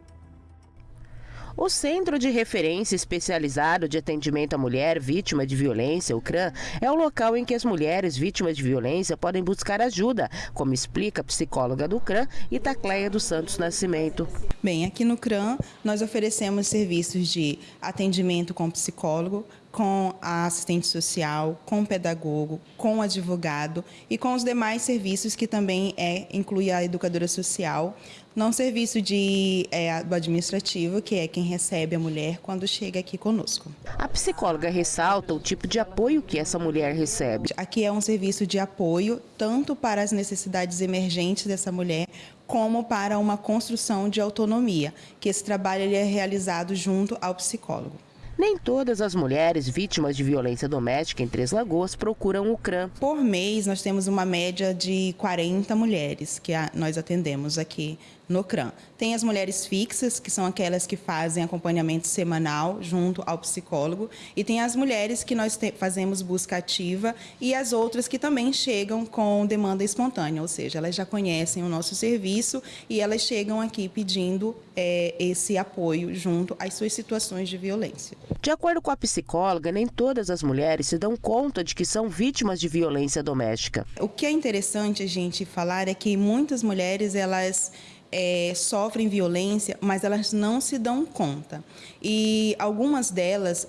O Centro de Referência Especializado de Atendimento à Mulher Vítima de Violência, o CRAM, é o local em que as mulheres vítimas de violência podem buscar ajuda, como explica a psicóloga do CRAM, Itacleia dos Santos Nascimento. Bem, aqui no CRAM nós oferecemos serviços de atendimento com psicólogo, com a assistente social, com o pedagogo, com o advogado e com os demais serviços que também é, inclui a educadora social, não serviço de, é, do administrativo, que é quem recebe a mulher quando chega aqui conosco. A psicóloga ressalta o tipo de apoio que essa mulher recebe. Aqui é um serviço de apoio tanto para as necessidades emergentes dessa mulher, como para uma construção de autonomia, que esse trabalho ele é realizado junto ao psicólogo. Nem todas as mulheres vítimas de violência doméstica em Três Lagoas procuram o CRAM. Por mês, nós temos uma média de 40 mulheres que nós atendemos aqui no CRAM. Tem as mulheres fixas, que são aquelas que fazem acompanhamento semanal junto ao psicólogo, e tem as mulheres que nós fazemos busca ativa e as outras que também chegam com demanda espontânea, ou seja, elas já conhecem o nosso serviço e elas chegam aqui pedindo é, esse apoio junto às suas situações de violência. De acordo com a psicóloga, nem todas as mulheres se dão conta de que são vítimas de violência doméstica. O que é interessante a gente falar é que muitas mulheres elas é, sofrem violência, mas elas não se dão conta. E algumas delas,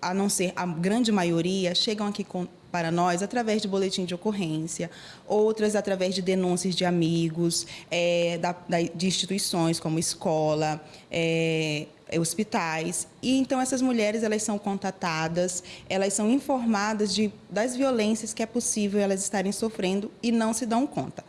a não ser a grande maioria, chegam aqui com, para nós através de boletim de ocorrência, outras através de denúncias de amigos, é, da, da, de instituições como escola, é, hospitais. E então essas mulheres elas são contatadas, elas são informadas de, das violências que é possível elas estarem sofrendo e não se dão conta.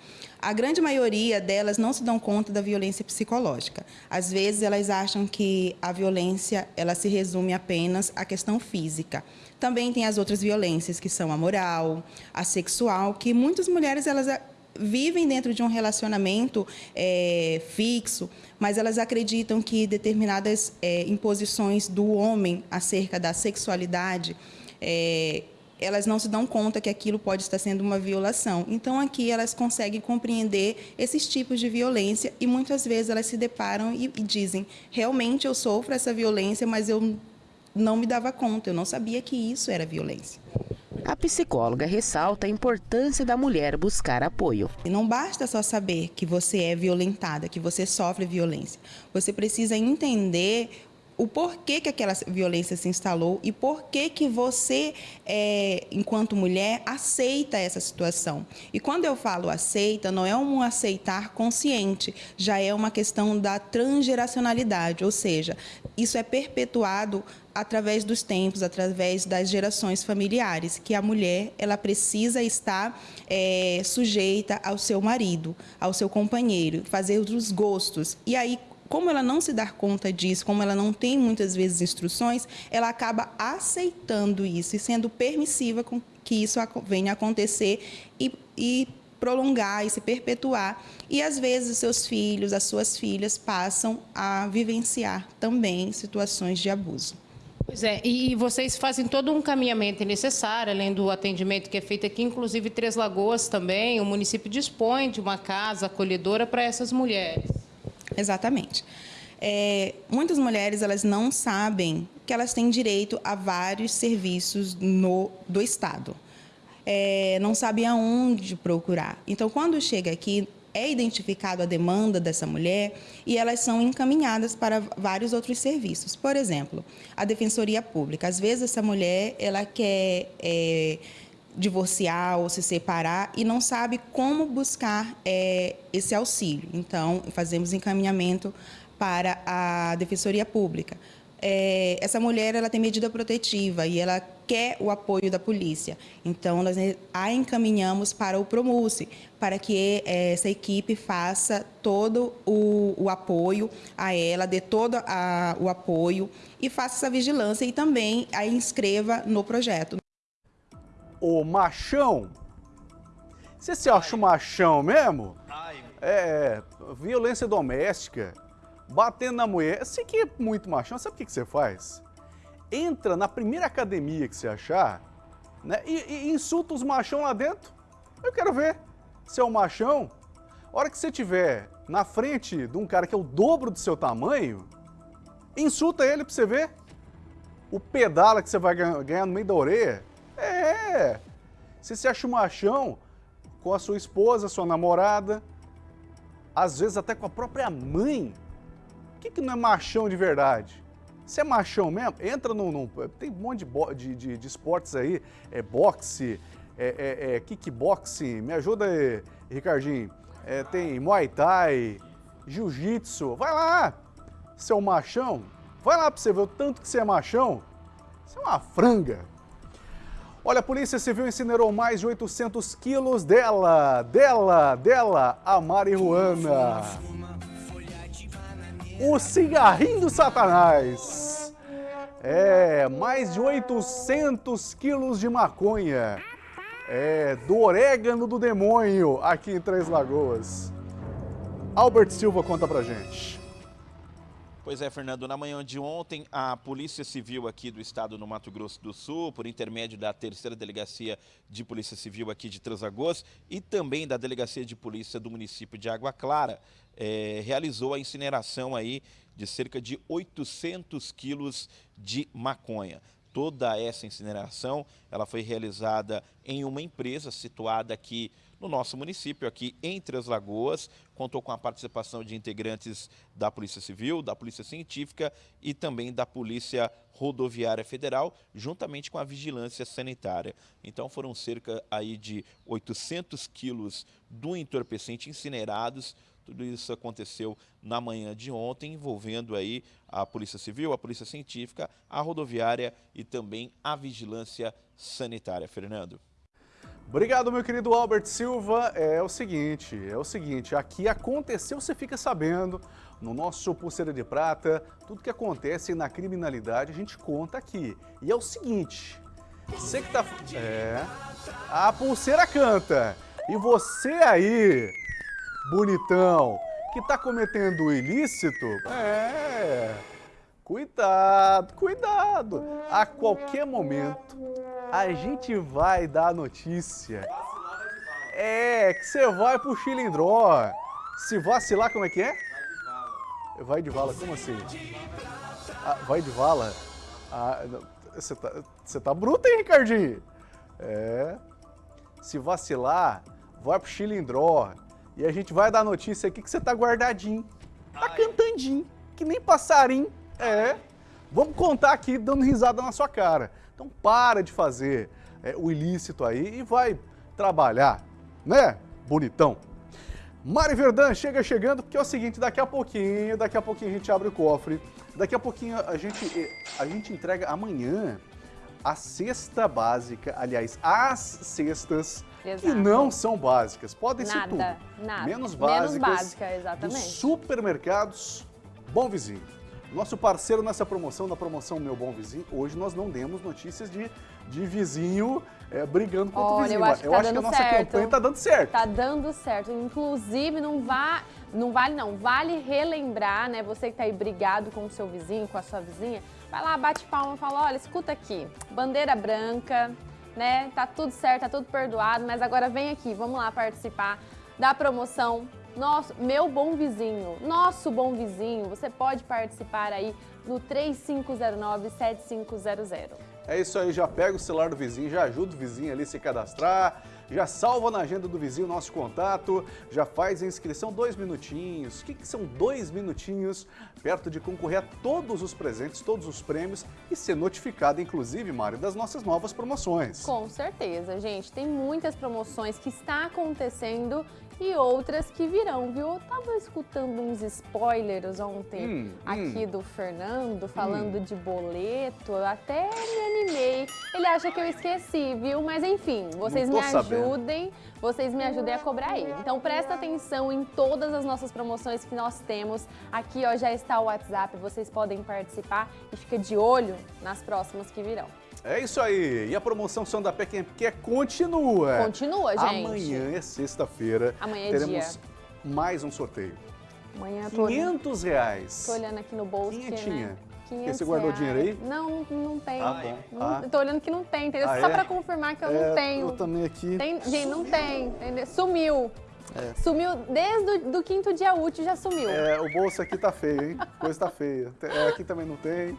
A grande maioria delas não se dão conta da violência psicológica. Às vezes elas acham que a violência ela se resume apenas à questão física. Também tem as outras violências que são a moral, a sexual, que muitas mulheres elas eh, vivem dentro de um relacionamento é, fixo, mas elas acreditam que determinadas é, imposições do homem acerca da sexualidade é, elas não se dão conta que aquilo pode estar sendo uma violação. Então, aqui elas conseguem compreender esses tipos de violência e muitas vezes elas se deparam e, e dizem: realmente eu sofro essa violência, mas eu não me dava conta, eu não sabia que isso era violência. A psicóloga ressalta a importância da mulher buscar apoio. Não basta só saber que você é violentada, que você sofre violência. Você precisa entender o porquê que aquela violência se instalou e por que que você, é, enquanto mulher, aceita essa situação. E quando eu falo aceita, não é um aceitar consciente, já é uma questão da transgeracionalidade, ou seja, isso é perpetuado através dos tempos, através das gerações familiares, que a mulher ela precisa estar é, sujeita ao seu marido, ao seu companheiro, fazer os gostos. E aí como ela não se dá conta disso, como ela não tem muitas vezes instruções, ela acaba aceitando isso e sendo permissiva com que isso venha a acontecer e, e prolongar e se perpetuar. E às vezes os seus filhos, as suas filhas passam a vivenciar também situações de abuso. Pois é, e vocês fazem todo um caminhamento necessário, além do atendimento que é feito aqui, inclusive Três Lagoas também, o município dispõe de uma casa acolhedora para essas mulheres. Exatamente. É, muitas mulheres elas não sabem que elas têm direito a vários serviços no, do Estado. É, não sabem aonde procurar. Então, quando chega aqui, é identificado a demanda dessa mulher e elas são encaminhadas para vários outros serviços. Por exemplo, a Defensoria Pública. Às vezes, essa mulher ela quer. É, divorciar ou se separar e não sabe como buscar é, esse auxílio. Então, fazemos encaminhamento para a Defensoria Pública. É, essa mulher ela tem medida protetiva e ela quer o apoio da polícia. Então, nós a encaminhamos para o Promulse, para que é, essa equipe faça todo o, o apoio a ela, dê todo a, o apoio e faça essa vigilância e também a inscreva no projeto o machão. Você se acha o machão mesmo? é, violência doméstica, batendo na mulher, você que é muito machão, sabe o que, que você faz? Entra na primeira academia que você achar né, e, e insulta os machão lá dentro. Eu quero ver se é um machão. A hora que você tiver na frente de um cara que é o dobro do seu tamanho, insulta ele pra você ver. O pedala que você vai ganhar no meio da orelha. É. Se você acha um machão com a sua esposa, sua namorada, às vezes até com a própria mãe. O que, que não é machão de verdade? Se é machão mesmo, entra num. num tem um monte de, de, de, de, esportes aí, é boxe, é, é, é kickboxing, me ajuda aí, Ricardinho. É, tem Muay Thai, Jiu-Jitsu, vai lá, seu machão, vai lá pra você ver o tanto que você é machão. Você é uma franga. Olha, a Polícia Civil incinerou mais de 800 quilos dela, dela, dela, a marihuana. O cigarrinho do satanás. É, mais de 800 quilos de maconha. É, do orégano do demônio, aqui em Três Lagoas. Albert Silva conta pra gente. Pois é, Fernando, na manhã de ontem, a Polícia Civil aqui do estado do Mato Grosso do Sul, por intermédio da terceira delegacia de Polícia Civil aqui de Transagoz e também da delegacia de polícia do município de Água Clara, é, realizou a incineração aí de cerca de 800 quilos de maconha. Toda essa incineração, ela foi realizada em uma empresa situada aqui no nosso município, aqui entre as Lagoas. Contou com a participação de integrantes da Polícia Civil, da Polícia Científica e também da Polícia Rodoviária Federal, juntamente com a Vigilância Sanitária. Então foram cerca aí de 800 quilos do entorpecente incinerados, tudo isso aconteceu na manhã de ontem, envolvendo aí a Polícia Civil, a Polícia Científica, a Rodoviária e também a Vigilância Sanitária. Fernando. Obrigado, meu querido Albert Silva. É o seguinte, é o seguinte, aqui aconteceu, você fica sabendo, no nosso Pulseira de Prata, tudo que acontece na criminalidade a gente conta aqui. E é o seguinte, você que tá... É, a pulseira canta. E você aí, bonitão, que tá cometendo ilícito, é... Cuidado, cuidado. A qualquer momento a gente vai dar a notícia. É, que você vai pro Chilindró. Se vacilar, como é que é? Vai de vala, como assim? Ah, vai de vala? Ah, você tá, você tá bruto, hein, Ricardinho? É. Se vacilar, vai pro Chilindró. E a gente vai dar notícia aqui que você tá guardadinho. Tá cantandinho, que nem passarinho. É. Vamos contar aqui dando risada na sua cara. Então para de fazer é, o ilícito aí e vai trabalhar, né? Bonitão. Mari Verdão chega chegando, porque é o seguinte, daqui a pouquinho, daqui a pouquinho a gente abre o cofre, daqui a pouquinho a gente, a gente entrega amanhã a cesta básica, aliás, as cestas Exato. que não são básicas, podem nada, ser tudo, nada. menos básicas, menos básica, exatamente. dos supermercados Bom Vizinho. Nosso parceiro nessa promoção, na promoção Meu Bom Vizinho, hoje nós não demos notícias de, de vizinho é, brigando contra Olha, o vizinho. Eu acho que, eu tá acho que a nossa certo. campanha está dando certo. Tá dando certo. Inclusive, não, vá, não vale não, vale relembrar, né? Você que tá aí brigado com o seu vizinho, com a sua vizinha, vai lá, bate palma e fala, olha, escuta aqui, bandeira branca, né? Tá tudo certo, tá tudo perdoado, mas agora vem aqui, vamos lá participar da promoção nosso, meu bom vizinho, nosso bom vizinho, você pode participar aí no 3509-7500. É isso aí, já pega o celular do vizinho, já ajuda o vizinho ali a se cadastrar, já salva na agenda do vizinho o nosso contato, já faz a inscrição dois minutinhos. O que, que são dois minutinhos perto de concorrer a todos os presentes, todos os prêmios e ser notificado, inclusive, Mário, das nossas novas promoções? Com certeza, gente. Tem muitas promoções que está acontecendo e outras que virão, viu? Eu tava escutando uns spoilers ontem Hum, aqui hum. do Fernando falando Hum. de boleto, eu até me animei. Ele acha que eu esqueci, viu? Mas enfim, vocês me sabendo. ajudem, vocês me ajudem a cobrar ele. Então presta atenção em todas as nossas promoções que nós temos. Aqui ó, já está o WhatsApp, vocês podem participar e fica de olho nas próximas que virão. É isso aí. E a promoção Som da Pé Quem Quer continua. Continua, gente. Amanhã é sexta-feira. Amanhã é teremos dia. mais um sorteio. Amanhã tô olhando, 500 reais. tô olhando aqui no bolso. Quinhentinha. Né? Porque 500 você guardou reais. dinheiro aí? Não, não, tem. Ah, bom. Não- Ah. Tô olhando que não tem, entendeu? Ah, Só é? pra confirmar que eu É, não tenho. eu também aqui. Tem, gente, não tem, entendeu? Sumiu. É. Sumiu desde o do quinto dia útil, já sumiu. É, o bolso aqui tá feio, hein? Coisa tá feia. É, Aqui também não tem.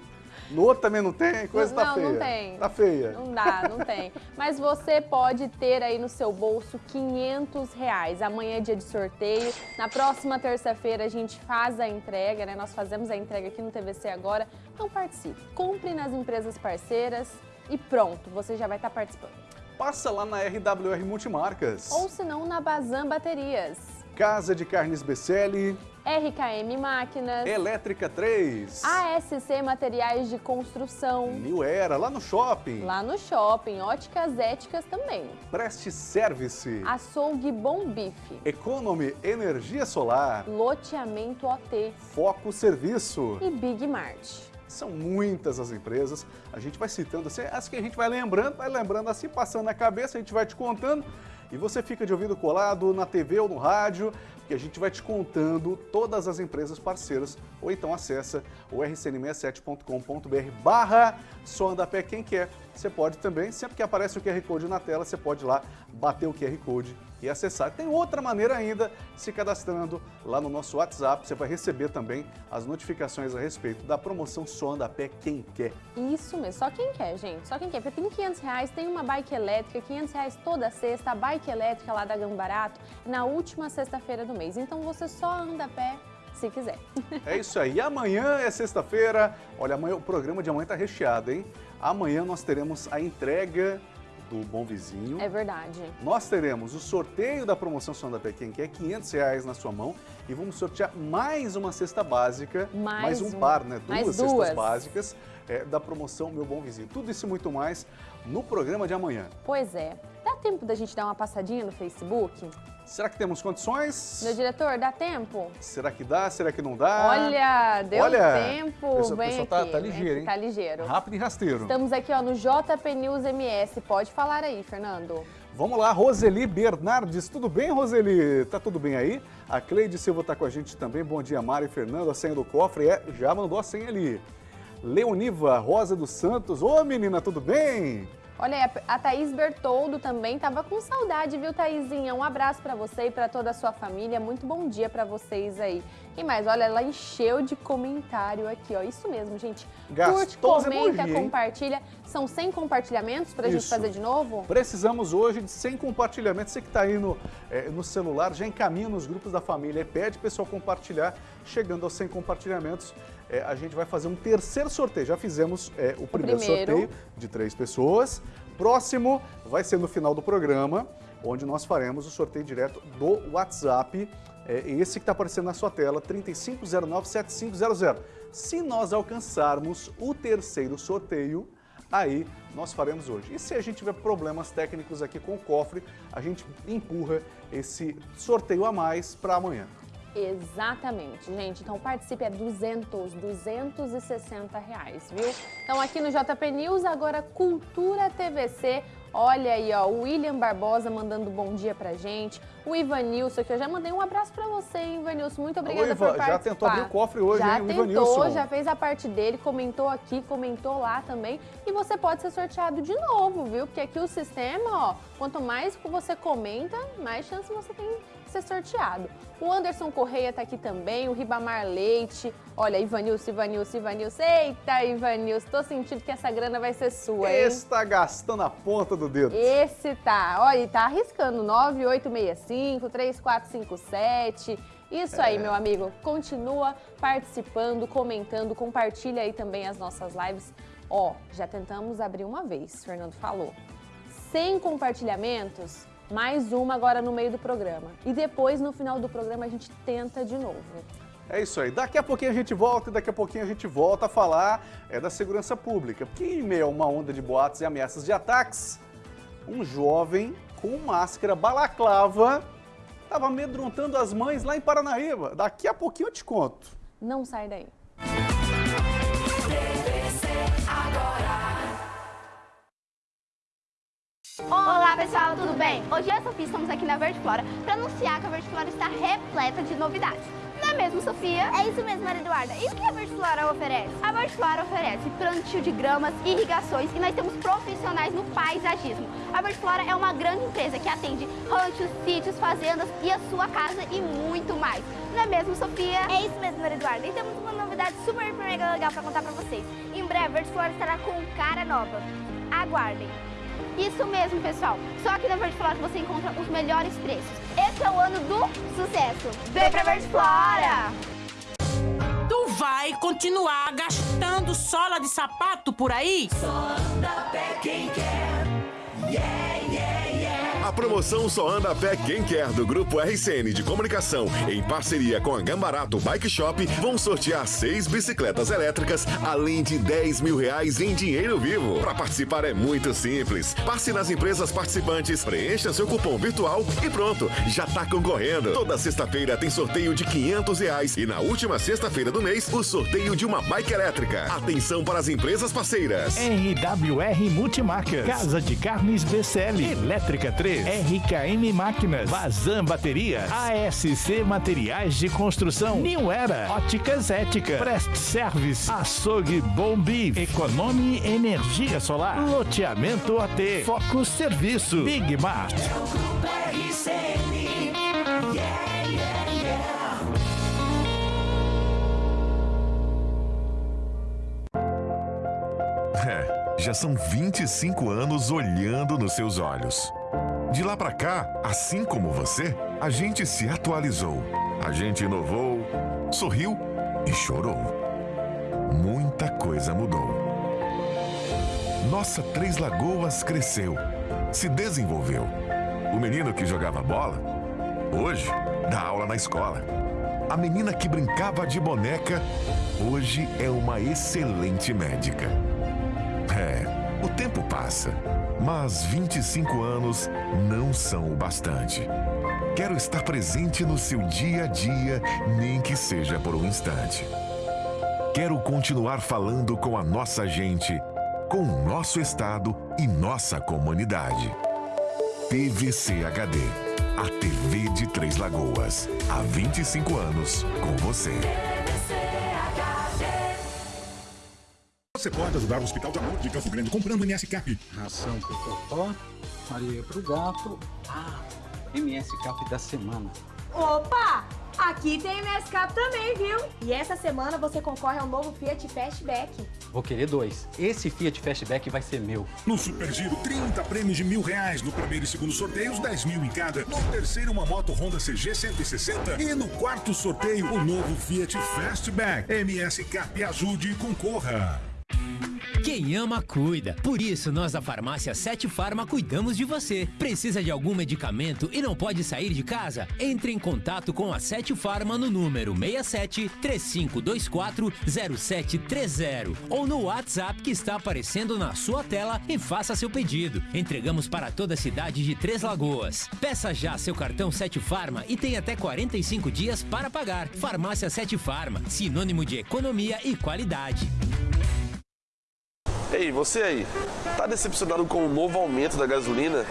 No outro também não tem, coisa tá não, feia. não tem. Tá feia. Não dá, não tem. Mas você pode ter aí no seu bolso 500 reais. Amanhã é dia de sorteio. Na próxima terça-feira a gente faz a entrega, né? Nós fazemos a entrega aqui no TVC agora. Então participe. Compre nas empresas parceiras e pronto, você já vai estar participando. Passa lá na RWR Multimarcas. Ou se não, na Bazan Baterias. Casa de Carnes Becelli, RKM Máquinas. Elétrica 3. ASC Materiais de Construção. New Era, lá no shopping. Lá no shopping. Óticas Éticas também. Preste Service. Açougue Bom Bife. Economy Energia Solar. Loteamento OT. Foco Serviço. E Big Mart. São muitas as empresas. A gente vai citando assim, as que a gente vai lembrando, vai lembrando assim, passando na cabeça, a gente vai te contando. E você fica de ouvido colado na TV ou no rádio, que a gente vai te contando todas as empresas parceiras. Ou então acessa o rcn67.com.br barra pé quem quer. Você pode também, sempre que aparece o QR Code na tela, você pode ir lá bater o QR Code e acessar. Tem outra maneira ainda, se cadastrando lá no nosso WhatsApp, você vai receber também as notificações a respeito da promoção Só Anda a Pé Quem Quer. Isso mesmo, só quem quer, gente. Só quem quer. Porque tem 500 reais, tem uma bike elétrica, 500 reais toda sexta, a bike elétrica lá da Gambarato, na última sexta-feira do mês. Então você só anda a pé se quiser. É isso aí. Amanhã é sexta-feira. Olha, amanhã o programa de amanhã tá recheado, hein? Amanhã nós teremos a entrega do Bom Vizinho. É verdade. Nós teremos o sorteio da promoção Som da Pé Quem Quer, 500 reais na sua mão. E vamos sortear mais uma cesta básica, Mais um um. par, né? Mais Duas duas. cestas básicas é, da promoção Meu Bom Vizinho. Tudo isso e muito mais no programa de amanhã. Pois é. Dá tempo da gente dar uma passadinha no Facebook? Será que temos condições? Meu diretor, dá tempo? Será que dá? Será que não dá? Olha, deu Olha, tempo. o Vem pessoal tá- aqui. tá vem ligeiro, aqui, hein? Tá ligeiro. Rápido e rasteiro. Estamos aqui ó, no JP News MS. Pode falar aí, Fernando. Vamos lá, Roseli Bernardes. Tudo bem, Roseli? Tá tudo bem aí? A Cleide Silva tá com a gente também. Bom dia, Mari e Fernando. A senha do cofre é... Já mandou a senha ali. Leoniva Rosa dos Santos. Ô, menina, tudo bem? Olha aí, a Thaís Bertoldo também tava com saudade, viu, Thaisinha? Um abraço pra você e pra toda a sua família. Muito bom dia pra vocês aí. E mais, olha, ela encheu de comentário aqui, ó. Isso mesmo, gente. Gastou Curte, comenta, emoji, compartilha. São 100 compartilhamentos pra gente Isso. fazer de novo? Precisamos hoje de 100 compartilhamentos. Você que está aí no, eh, no celular, já encaminha nos grupos da família e pede pessoal compartilhar. Chegando aos 100 compartilhamentos, eh, a gente vai fazer um terceiro sorteio. Já fizemos eh, o primeiro, primeiro. sorteio de três pessoas. Próximo vai ser no final do programa, onde nós faremos o sorteio direto do WhatsApp. É esse que está aparecendo na sua tela, 35097500. Se nós alcançarmos o terceiro sorteio, aí nós faremos hoje. E se a gente tiver problemas técnicos aqui com o cofre, a gente empurra esse sorteio a mais para amanhã. Exatamente, gente. Então participe, é 200, 260 reais, viu? Então aqui no JP News, agora Cultura TVC. Olha aí, ó, o William Barbosa mandando bom dia pra gente. O Ivanilson, que eu já mandei um abraço pra você, hein, Ivanilson. Muito obrigada Ivan, por já participar. tentou abrir o cofre hoje, já hein, tentou, Ivanilson? já fez a parte dele, comentou aqui, comentou lá também. E você pode ser sorteado de novo, viu? Porque aqui o sistema, ó, quanto mais você comenta, mais chance você tem ser sorteado. O Anderson Correia tá aqui também, o Ribamar Leite. Olha, Ivanilson, Ivanilson, Ivanilson. Eita, Ivanilson, tô sentindo que essa grana vai ser sua, hein? Esse está gastando a ponta do dedo. Esse tá, olha, e tá arriscando 9865 3457. Isso aí, É. meu amigo. Continua participando, comentando, compartilha aí também as nossas lives. Ó, já tentamos abrir uma vez, Fernando falou. 100 compartilhamentos, mais uma agora no meio do programa. E depois, no final do programa, a gente tenta de novo. É isso aí. Daqui a pouquinho a gente volta e daqui a pouquinho a gente volta a falar é, da segurança pública. Porque em meio a uma onda de boatos e ameaças de ataques, um jovem com máscara balaclava estava amedrontando as mães lá em Paranaíba. Daqui a pouquinho eu te conto. Não sai daí. Olá pessoal, tudo bem? Hoje eu e a Sofia estamos aqui na Verde Flora para anunciar que a Verde Flora está repleta de novidades. Não é mesmo, Sofia? É isso mesmo, Maria Eduarda. E o que a Verde Flora oferece? A Verde Flora oferece plantio de gramas, irrigações e nós temos profissionais no paisagismo. A Verde Flora é uma grande empresa que atende ranchos, sítios, fazendas e a sua casa e muito mais. Não é mesmo, Sofia? É isso mesmo, Maria Eduarda. E temos uma novidade super mega legal para contar para vocês. Em breve, a Verde Flora estará com cara nova. Aguardem. Isso mesmo, pessoal. Só aqui na Verde Flora você encontra os melhores preços. Esse é o ano do sucesso. Vem pra Verde Flora! Tu vai continuar gastando sola de sapato por aí? Só anda a pé quem quer. Yeah, yeah. A promoção Só Anda a Pé Quem Quer do Grupo RCN de Comunicação, em parceria com a Gambarato Bike Shop, vão sortear seis bicicletas elétricas, além de 10 mil reais em dinheiro vivo. Para participar é muito simples. Passe nas empresas participantes, preencha seu cupom virtual e pronto, já tá concorrendo. Toda sexta-feira tem sorteio de 500 reais e na última sexta-feira do mês, o sorteio de uma bike elétrica. Atenção para as empresas parceiras. RWR Multimarcas, Casa de Carnes BCL, Elétrica 3, RKM Máquinas, Vazam Bateria, ASC Materiais de Construção, New Era, Óticas Ética, Prest Service, Açougue Bombi, Econome Energia Solar, Loteamento AT, Foco Serviço, Big Mart. É o já são 25 anos olhando nos seus olhos. De lá pra cá, assim como você, a gente se atualizou. A gente inovou, sorriu e chorou. Muita coisa mudou. Nossa Três Lagoas cresceu, se desenvolveu. O menino que jogava bola, hoje dá aula na escola. A menina que brincava de boneca, hoje é uma excelente médica. É, o tempo passa, mas 25 anos não são o bastante. Quero estar presente no seu dia a dia, nem que seja por um instante. Quero continuar falando com a nossa gente, com o nosso estado e nossa comunidade. TVC HD, a TV de Três Lagoas. Há 25 anos com você. Você pode ajudar o Hospital de Amor de Campo Grande comprando MS Cap. Ração pro Totó, areia pro gato. Ah, MS Cap da semana. Opa! Aqui tem MS Cap também, viu? E essa semana você concorre ao novo Fiat Fastback. Vou querer dois. Esse Fiat Fastback vai ser meu. No Super Giro, 30 prêmios de mil reais. No primeiro e segundo sorteios, 10 mil em cada. No terceiro, uma moto Honda CG 160. E no quarto sorteio, o novo Fiat Fastback. MS Cap ajude e concorra. Quem ama, cuida. Por isso, nós da farmácia Sete Farma cuidamos de você. Precisa de algum medicamento e não pode sair de casa? Entre em contato com a Sete Farma no número 67 3524 0730 ou no WhatsApp que está aparecendo na sua tela e faça seu pedido. Entregamos para toda a cidade de Três Lagoas. Peça já seu cartão Sete Farma e tem até 45 dias para pagar. Farmácia Sete Farma, sinônimo de economia e qualidade. Ei, você aí, tá decepcionado com o novo aumento da gasolina?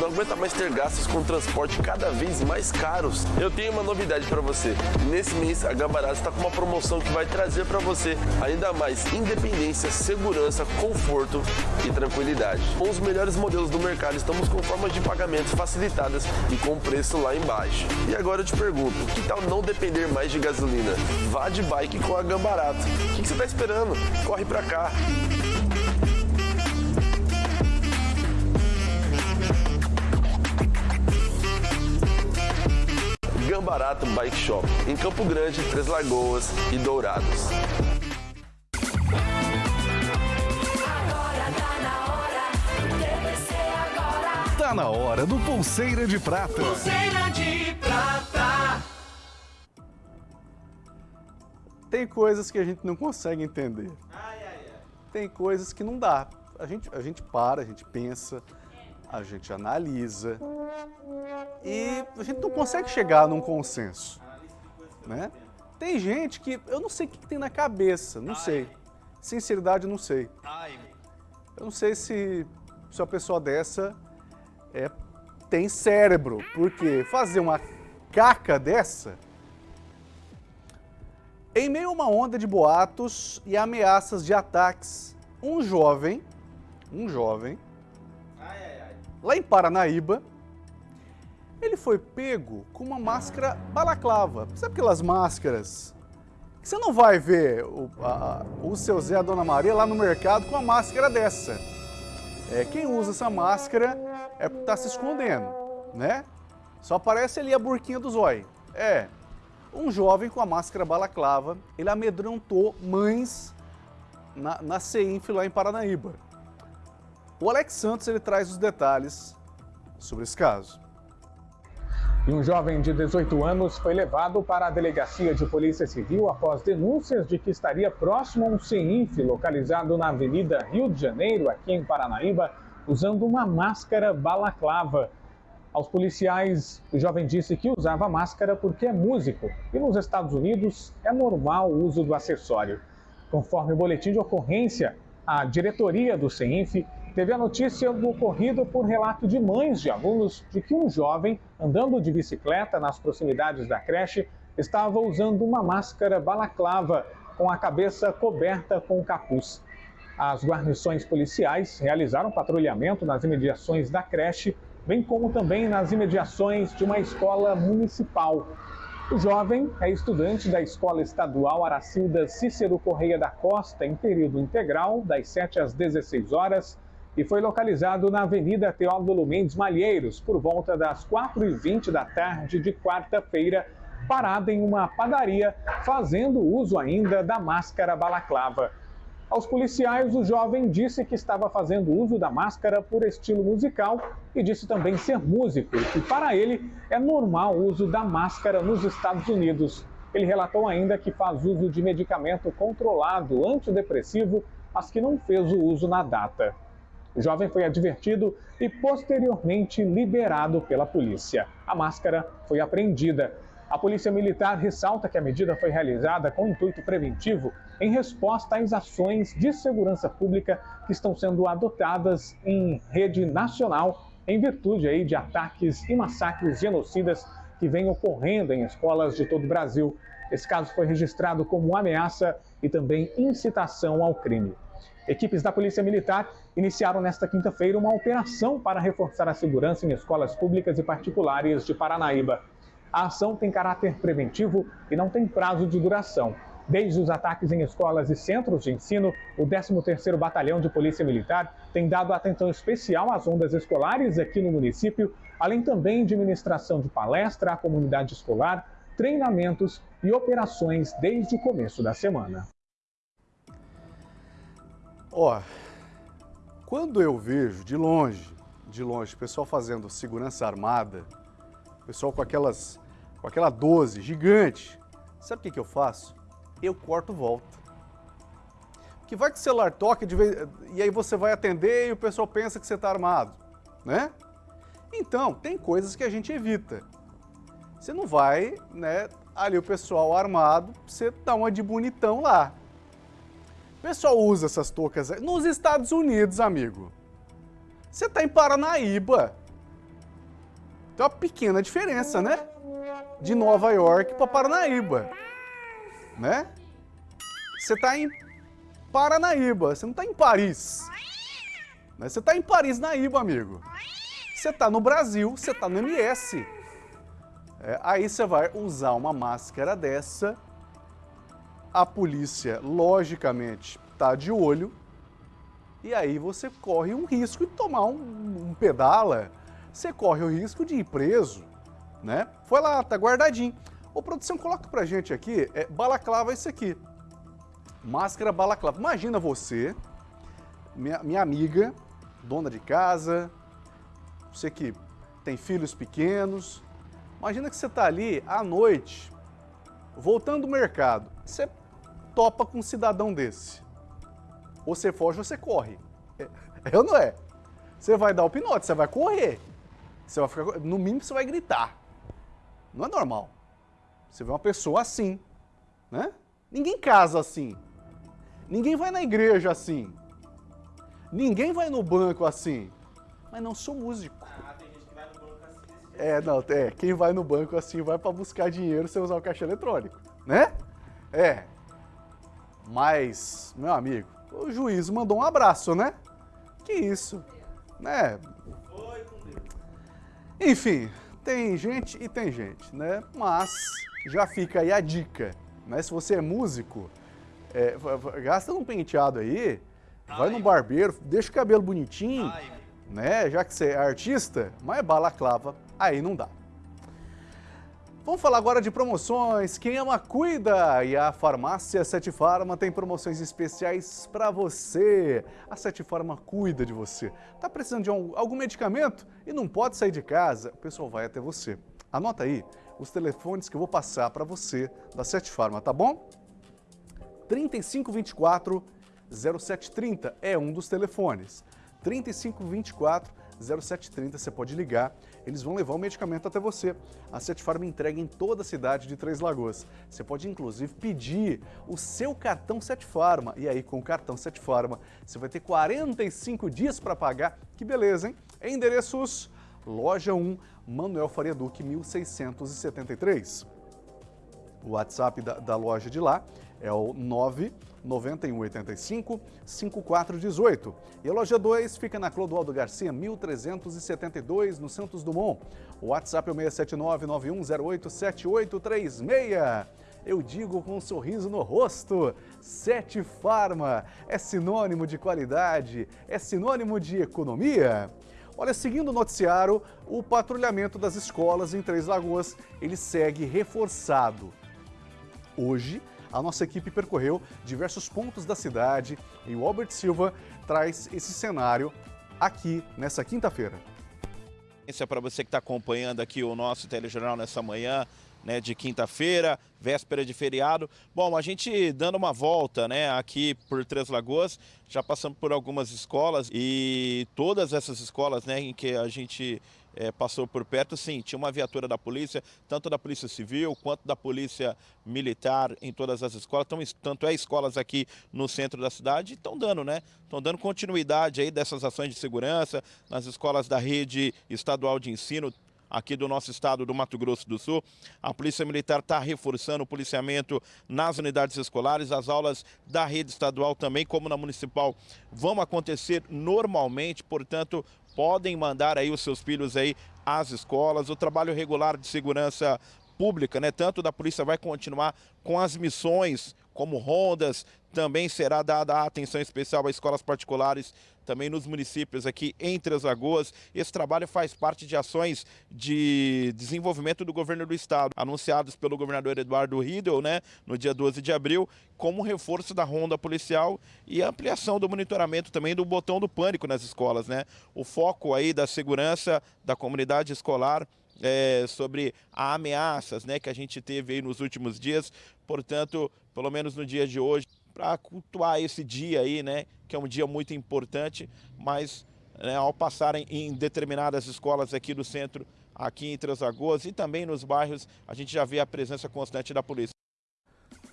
Não aguenta mais ter gastos com transporte cada vez mais caros? Eu tenho uma novidade para você. Nesse mês, a Gambarato está com uma promoção que vai trazer para você ainda mais independência, segurança, conforto e tranquilidade. Com os melhores modelos do mercado, estamos com formas de pagamentos facilitadas e com preço lá embaixo. E agora eu te pergunto, que tal não depender mais de gasolina? Vá de bike com a Gambarato. O que, que você está esperando? Corre para cá. Gambarato Bike Shop, em Campo Grande, Três Lagoas e Dourados. Tá na hora do Pulseira de Prata. Pulseira de prata. Tem coisas que a gente não consegue entender. Tem coisas que não dá. A gente, a gente para, a gente pensa, a gente analisa e a gente não consegue chegar num consenso, né? Tem gente que eu não sei o que tem na cabeça, não sei. Sinceridade, não sei. Eu não sei se, se uma pessoa dessa é, tem cérebro, porque fazer uma caca dessa em meio a uma onda de boatos e ameaças de ataques, um jovem, um jovem, lá em Paranaíba, ele foi pego com uma máscara balaclava. Sabe aquelas máscaras você não vai ver o, a, o seu Zé, a Dona Maria lá no mercado com uma máscara dessa. É, quem usa essa máscara é porque tá se escondendo, né? Só aparece ali a burquinha do zóio. É, um jovem com a máscara balaclava, ele amedrontou mães na, na CEINF lá em Paranaíba. O Alex Santos ele traz os detalhes sobre esse caso. E um jovem de 18 anos foi levado para a delegacia de polícia civil após denúncias de que estaria próximo a um CEINF localizado na Avenida Rio de Janeiro, aqui em Paranaíba, usando uma máscara balaclava. Aos policiais, o jovem disse que usava máscara porque é músico e nos Estados Unidos é normal o uso do acessório. Conforme o boletim de ocorrência, a diretoria do CEINF teve a notícia do ocorrido por relato de mães de alunos de que um jovem, andando de bicicleta nas proximidades da creche, estava usando uma máscara balaclava com a cabeça coberta com capuz. As guarnições policiais realizaram patrulhamento nas imediações da creche bem como também nas imediações de uma escola municipal. O jovem é estudante da Escola Estadual Aracilda Cícero Correia da Costa, em período integral, das 7 às 16 horas, e foi localizado na Avenida Teódulo Mendes Malheiros, por volta das 4h20 da tarde de quarta-feira, parado em uma padaria, fazendo uso ainda da máscara balaclava. Aos policiais, o jovem disse que estava fazendo uso da máscara por estilo musical e disse também ser músico e para ele é normal o uso da máscara nos Estados Unidos. Ele relatou ainda que faz uso de medicamento controlado antidepressivo, mas que não fez o uso na data. O jovem foi advertido e posteriormente liberado pela polícia. A máscara foi apreendida. A Polícia Militar ressalta que a medida foi realizada com intuito preventivo em resposta às ações de segurança pública que estão sendo adotadas em rede nacional em virtude aí de ataques e massacres genocidas que vêm ocorrendo em escolas de todo o Brasil. Esse caso foi registrado como ameaça e também incitação ao crime. Equipes da Polícia Militar iniciaram nesta quinta-feira uma operação para reforçar a segurança em escolas públicas e particulares de Paranaíba. A ação tem caráter preventivo e não tem prazo de duração. Desde os ataques em escolas e centros de ensino, o 13º Batalhão de Polícia Militar tem dado atenção especial às ondas escolares aqui no município, além também de ministração de palestra à comunidade escolar, treinamentos e operações desde o começo da semana. Ó, quando eu vejo de longe, de longe, o pessoal fazendo segurança armada, pessoal com aquelas com aquela 12 gigante, sabe o que, que eu faço? Eu corto volta. Que vai que o celular toca vez, e aí você vai atender e o pessoal pensa que você está armado, né? Então, tem coisas que a gente evita. Você não vai, né, ali o pessoal armado, você dá uma de bonitão lá. O pessoal usa essas toucas nos Estados Unidos, amigo. Você está em Paranaíba. Tem uma pequena diferença, né? de Nova York para Paranaíba, né? Você está em Paranaíba, você não está em Paris. Né? Você está em Paris, Naíba, amigo. Você está no Brasil, você está no MS. É, aí você vai usar uma máscara dessa, a polícia, logicamente, está de olho, e aí você corre um risco de tomar um, um pedala, você corre o risco de ir preso né? Foi lá, tá guardadinho. Ô, produção, coloca pra gente aqui, é, balaclava esse aqui. Máscara balaclava. Imagina você, minha, minha amiga, dona de casa, você que tem filhos pequenos, imagina que você tá ali à noite, voltando do mercado, você topa com um cidadão desse. Ou você foge ou você corre. É, é ou não é? Você vai dar o pinote, você vai correr. Você vai ficar, no mínimo você vai gritar. Não é normal. Você vê uma pessoa assim, né? Ninguém casa assim. Ninguém vai na igreja assim. Ninguém vai no banco assim. mas não sou músico. É, não, é, quem vai no banco assim vai para buscar dinheiro sem usar o caixa eletrônico, né? É. Mas, meu amigo, o juiz mandou um abraço, né? Que isso, né? Enfim, tem gente e tem gente, né? Mas já fica aí a dica, né? Se você é músico, é, gasta um penteado aí, vai no barbeiro, deixa o cabelo bonitinho, né? Já que você é artista, mas balaclava, aí não dá. Vamos falar agora de promoções. Quem ama, cuida! E a farmácia Sete Farma tem promoções especiais para você. A Sete Farma cuida de você. Tá precisando de algum medicamento e não pode sair de casa? O pessoal vai até você. Anota aí os telefones que eu vou passar para você da Sete Farma, tá bom? 3524 0730 é um dos telefones. 3524 0730, você pode ligar, eles vão levar o medicamento até você. A Sete Farma entrega em toda a cidade de Três Lagoas. Você pode inclusive pedir o seu cartão Sete Farma e aí com o cartão Sete Farma você vai ter 45 dias para pagar. Que beleza, hein? Endereços Loja 1, Manuel Faria Duque, 1673. O WhatsApp da, da loja de lá é o 99185 5418. E a loja 2 fica na Clodoaldo Garcia, 1372, no Santos Dumont. O WhatsApp é o 679 9108 7836. Eu digo com um sorriso no rosto, Sete Farma é sinônimo de qualidade, é sinônimo de economia. Olha, seguindo o noticiário, o patrulhamento das escolas em Três Lagoas, ele segue reforçado. Hoje, a nossa equipe percorreu diversos pontos da cidade e o Albert Silva traz esse cenário aqui nessa quinta-feira. É para você que está acompanhando aqui o nosso telejornal nessa manhã, né, de quinta-feira, véspera de feriado. Bom, a gente dando uma volta, né, aqui por Três Lagoas, já passamos por algumas escolas e todas essas escolas, né, em que a gente é, passou por perto, sim, tinha uma viatura da polícia, tanto da polícia civil quanto da polícia militar em todas as escolas, então, tanto é escolas aqui no centro da cidade, estão dando, né? Estão dando continuidade aí dessas ações de segurança nas escolas da rede estadual de ensino, aqui do nosso estado do Mato Grosso do Sul. A Polícia Militar está reforçando o policiamento nas unidades escolares. As aulas da rede estadual também, como na municipal, vão acontecer normalmente, portanto, podem mandar aí os seus filhos aí às escolas. O trabalho regular de segurança pública, né? Tanto da polícia vai continuar com as missões como rondas, também será dada atenção especial a escolas particulares também nos municípios aqui entre as Lagoas. Esse trabalho faz parte de ações de desenvolvimento do governo do estado, anunciados pelo governador Eduardo Riedel, né, no dia 12 de abril, como reforço da ronda policial e ampliação do monitoramento também do botão do pânico nas escolas, né? O foco aí da segurança da comunidade escolar é, sobre ameaças né, que a gente teve aí nos últimos dias. Portanto, pelo menos no dia de hoje, para cultuar esse dia aí, né, que é um dia muito importante, mas né, ao passarem em determinadas escolas aqui do centro, aqui em Lagoas e também nos bairros, a gente já vê a presença constante da polícia.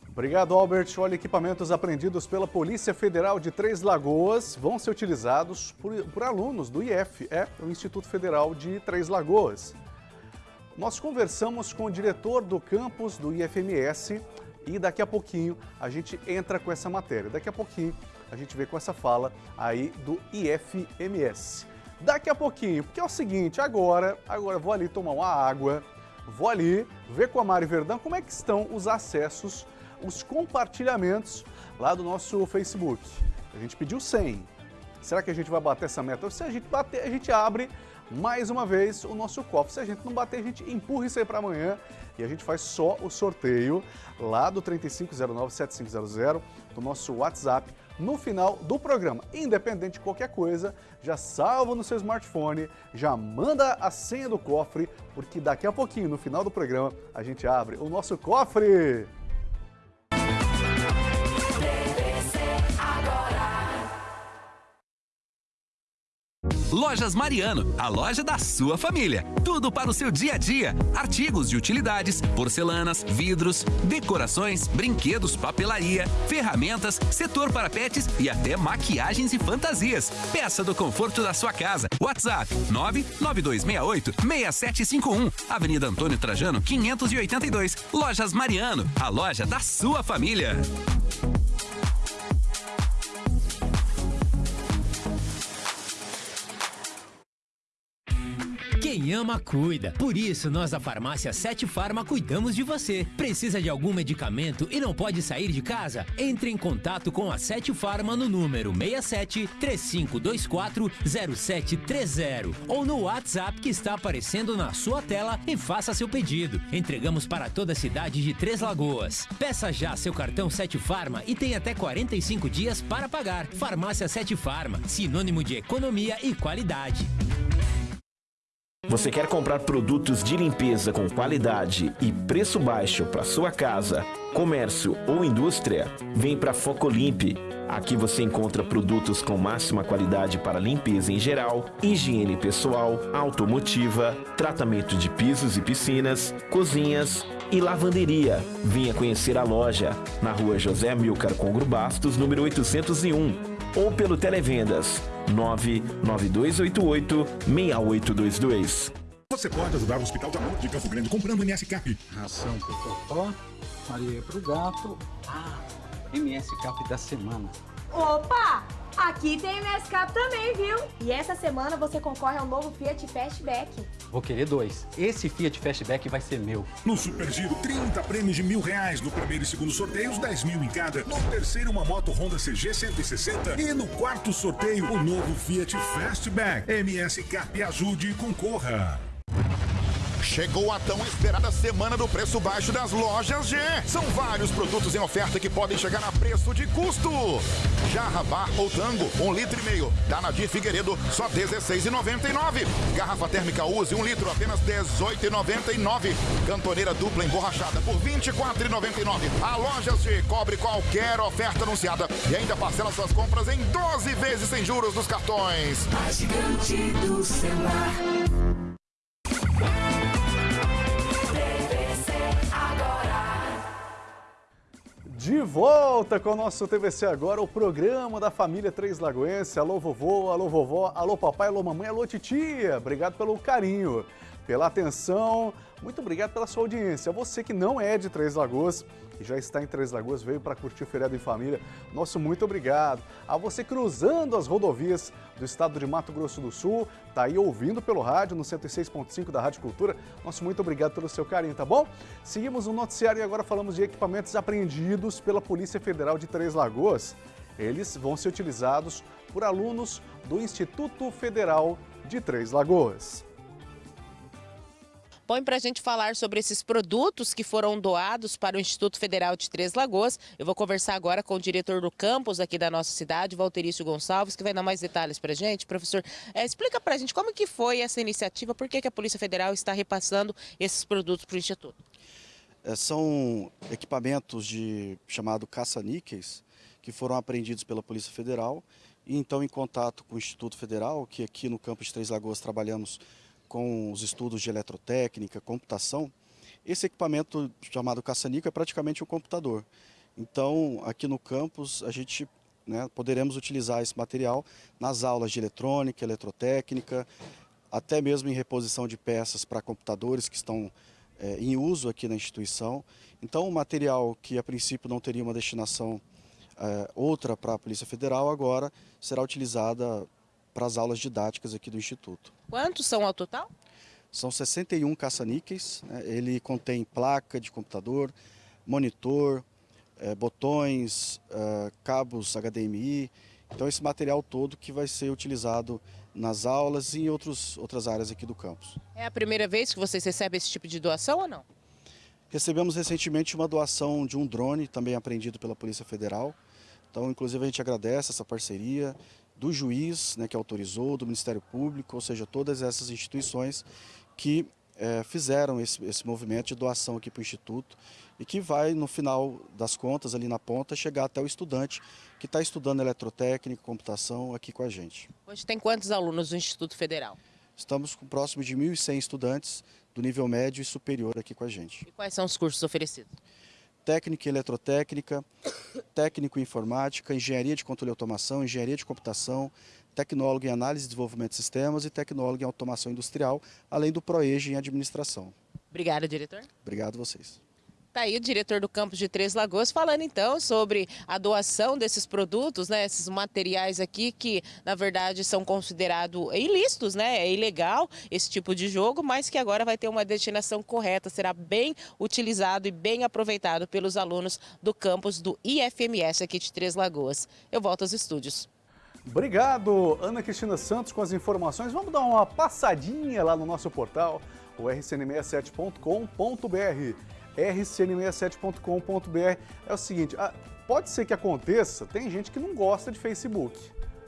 Obrigado, Albert. Olha, equipamentos apreendidos pela Polícia Federal de Três Lagoas vão ser utilizados por, por alunos do IF, é o Instituto Federal de Três Lagoas. Nós conversamos com o diretor do campus do IFMS, e daqui a pouquinho a gente entra com essa matéria. Daqui a pouquinho a gente vê com essa fala aí do IFMS. Daqui a pouquinho, porque é o seguinte, agora, agora vou ali tomar uma água, vou ali ver com a Mari Verdão como é que estão os acessos, os compartilhamentos lá do nosso Facebook. A gente pediu 100. Será que a gente vai bater essa meta? Se a gente bater, a gente abre mais uma vez o nosso cofre. Se a gente não bater, a gente empurra isso aí para amanhã e a gente faz só o sorteio lá do 3509-7500 do nosso WhatsApp no final do programa. Independente de qualquer coisa, já salva no seu smartphone, já manda a senha do cofre, porque daqui a pouquinho, no final do programa, a gente abre o nosso cofre. Lojas Mariano, a loja da sua família. Tudo para o seu dia a dia. Artigos de utilidades, porcelanas, vidros, decorações, brinquedos, papelaria, ferramentas, setor para pets e até maquiagens e fantasias. Peça do conforto da sua casa. WhatsApp 99268 6751. Avenida Antônio Trajano 582. Lojas Mariano, a loja da sua família. Ama, cuida. Por isso, nós da Farmácia Sete Farma cuidamos de você. Precisa de algum medicamento e não pode sair de casa? Entre em contato com a Sete Farma no número 67 3524 0730 ou no WhatsApp que está aparecendo na sua tela e faça seu pedido. Entregamos para toda a cidade de Três Lagoas. Peça já seu cartão Sete Farma e tem até 45 dias para pagar. Farmácia Sete Farma, sinônimo de economia e qualidade. Você quer comprar produtos de limpeza com qualidade e preço baixo para sua casa, comércio ou indústria? Vem para Focolimpe. Aqui você encontra produtos com máxima qualidade para limpeza em geral, higiene pessoal, automotiva, tratamento de pisos e piscinas, cozinhas e lavanderia. Venha conhecer a loja na rua José Amilcar Congro Bastos, número 801 ou pelo Televendas 99288-6822. Você pode ajudar o Hospital de Amor de Campo Grande comprando MS Cap. Ração pro Totó, Maria pro gato. Ah, MS Cap da semana. Opa! Aqui tem MSCap também, viu? E essa semana você concorre ao novo Fiat Fastback. Vou querer dois. Esse Fiat Fastback vai ser meu. No Super Giro, 30 prêmios de mil reais. No primeiro e segundo sorteios, 10 mil em cada. No terceiro, uma moto Honda CG 160. E no quarto sorteio, o novo Fiat Fastback. MS Cap ajude e concorra. Chegou a tão esperada semana do preço baixo das lojas G. São vários produtos em oferta que podem chegar a preço de custo. Jarra Bar ou Tango, um litro e meio. Da Nadir Figueiredo, só R$16,99. Garrafa térmica Use, um litro, apenas R$18,99. Cantoneira dupla emborrachada por R$24,99. A Lojas G cobre qualquer oferta anunciada e ainda parcela suas compras em 12 vezes sem juros nos cartões. A gigante do celular. De volta com o nosso TVC Agora, o programa da família Três Lagoense. Alô vovô, alô vovó, alô papai, alô mamãe, alô titia. Obrigado pelo carinho, pela atenção. Muito obrigado pela sua audiência. Você que não é de Três Lagoas e já está em Três Lagoas, veio para curtir o feriado em família, nosso muito obrigado. A você cruzando as rodovias do estado de Mato Grosso do Sul, tá aí ouvindo pelo rádio no 106.5 da Rádio Cultura, nosso muito obrigado pelo seu carinho, tá bom? Seguimos no noticiário e agora falamos de equipamentos apreendidos pela Polícia Federal de Três Lagoas. Eles vão ser utilizados por alunos do Instituto Federal de Três Lagoas. Põe para a gente falar sobre esses produtos que foram doados para o Instituto Federal de Três Lagoas. Eu vou conversar agora com o diretor do campus aqui da nossa cidade, Valterício Gonçalves, que vai dar mais detalhes para a gente. Professor, eh, explica para a gente como que foi essa iniciativa, por que, que a Polícia Federal está repassando esses produtos para o Instituto? É, são equipamentos de chamado caça-níqueis que foram apreendidos pela Polícia Federal e então em contato com o Instituto Federal, que aqui no campus de Três Lagoas trabalhamos com os estudos de eletrotécnica, computação, esse equipamento chamado caça-níquel é praticamente um computador. Então, aqui no campus, a gente né, poderemos utilizar esse material nas aulas de eletrônica, eletrotécnica, até mesmo em reposição de peças para computadores que estão é, em uso aqui na instituição. Então, um material que a princípio não teria uma destinação é, outra para a Polícia Federal, agora será utilizada para as aulas didáticas aqui do Instituto. Quantos são ao total? São 61 caça-níqueis, né? ele contém placa de computador, monitor, eh, botões, eh, cabos HDMI, então esse material todo que vai ser utilizado nas aulas e em outros, outras áreas aqui do campus. É a primeira vez que vocês recebem esse tipo de doação ou não? Recebemos recentemente uma doação de um drone, também apreendido pela Polícia Federal. Então, inclusive, a gente agradece essa parceria do juiz né, que autorizou, do Ministério Público, ou seja, todas essas instituições que é, fizeram esse, esse movimento de doação aqui para o Instituto e que vai, no final das contas, ali na ponta, chegar até o estudante que está estudando eletrotécnica, computação aqui com a gente. Hoje tem quantos alunos no Instituto Federal? Estamos com próximo de 1.100 estudantes do nível médio e superior aqui com a gente. E quais são os cursos oferecidos? Técnica em eletrotécnica, técnico em informática, engenharia de controle e automação, engenharia de computação, tecnólogo em análise e desenvolvimento de sistemas e tecnólogo em automação industrial, além do ProEJ em administração. Obrigada, diretor. Obrigado a vocês. Tá aí o diretor do campus de Três Lagoas falando então sobre a doação desses produtos, né, esses materiais aqui que na verdade são considerados ilícitos, né, é ilegal esse tipo de jogo, mas que agora vai ter uma destinação correta, será bem utilizado e bem aproveitado pelos alunos do campus do IFMS aqui de Três Lagoas. Eu volto aos estúdios. Obrigado, Ana Cristina Santos, com as informações. Vamos dar uma passadinha lá no nosso portal, o rcn67.com.br rcn67.com.br. É o seguinte, ah, pode ser que aconteça, tem gente que não gosta de Facebook.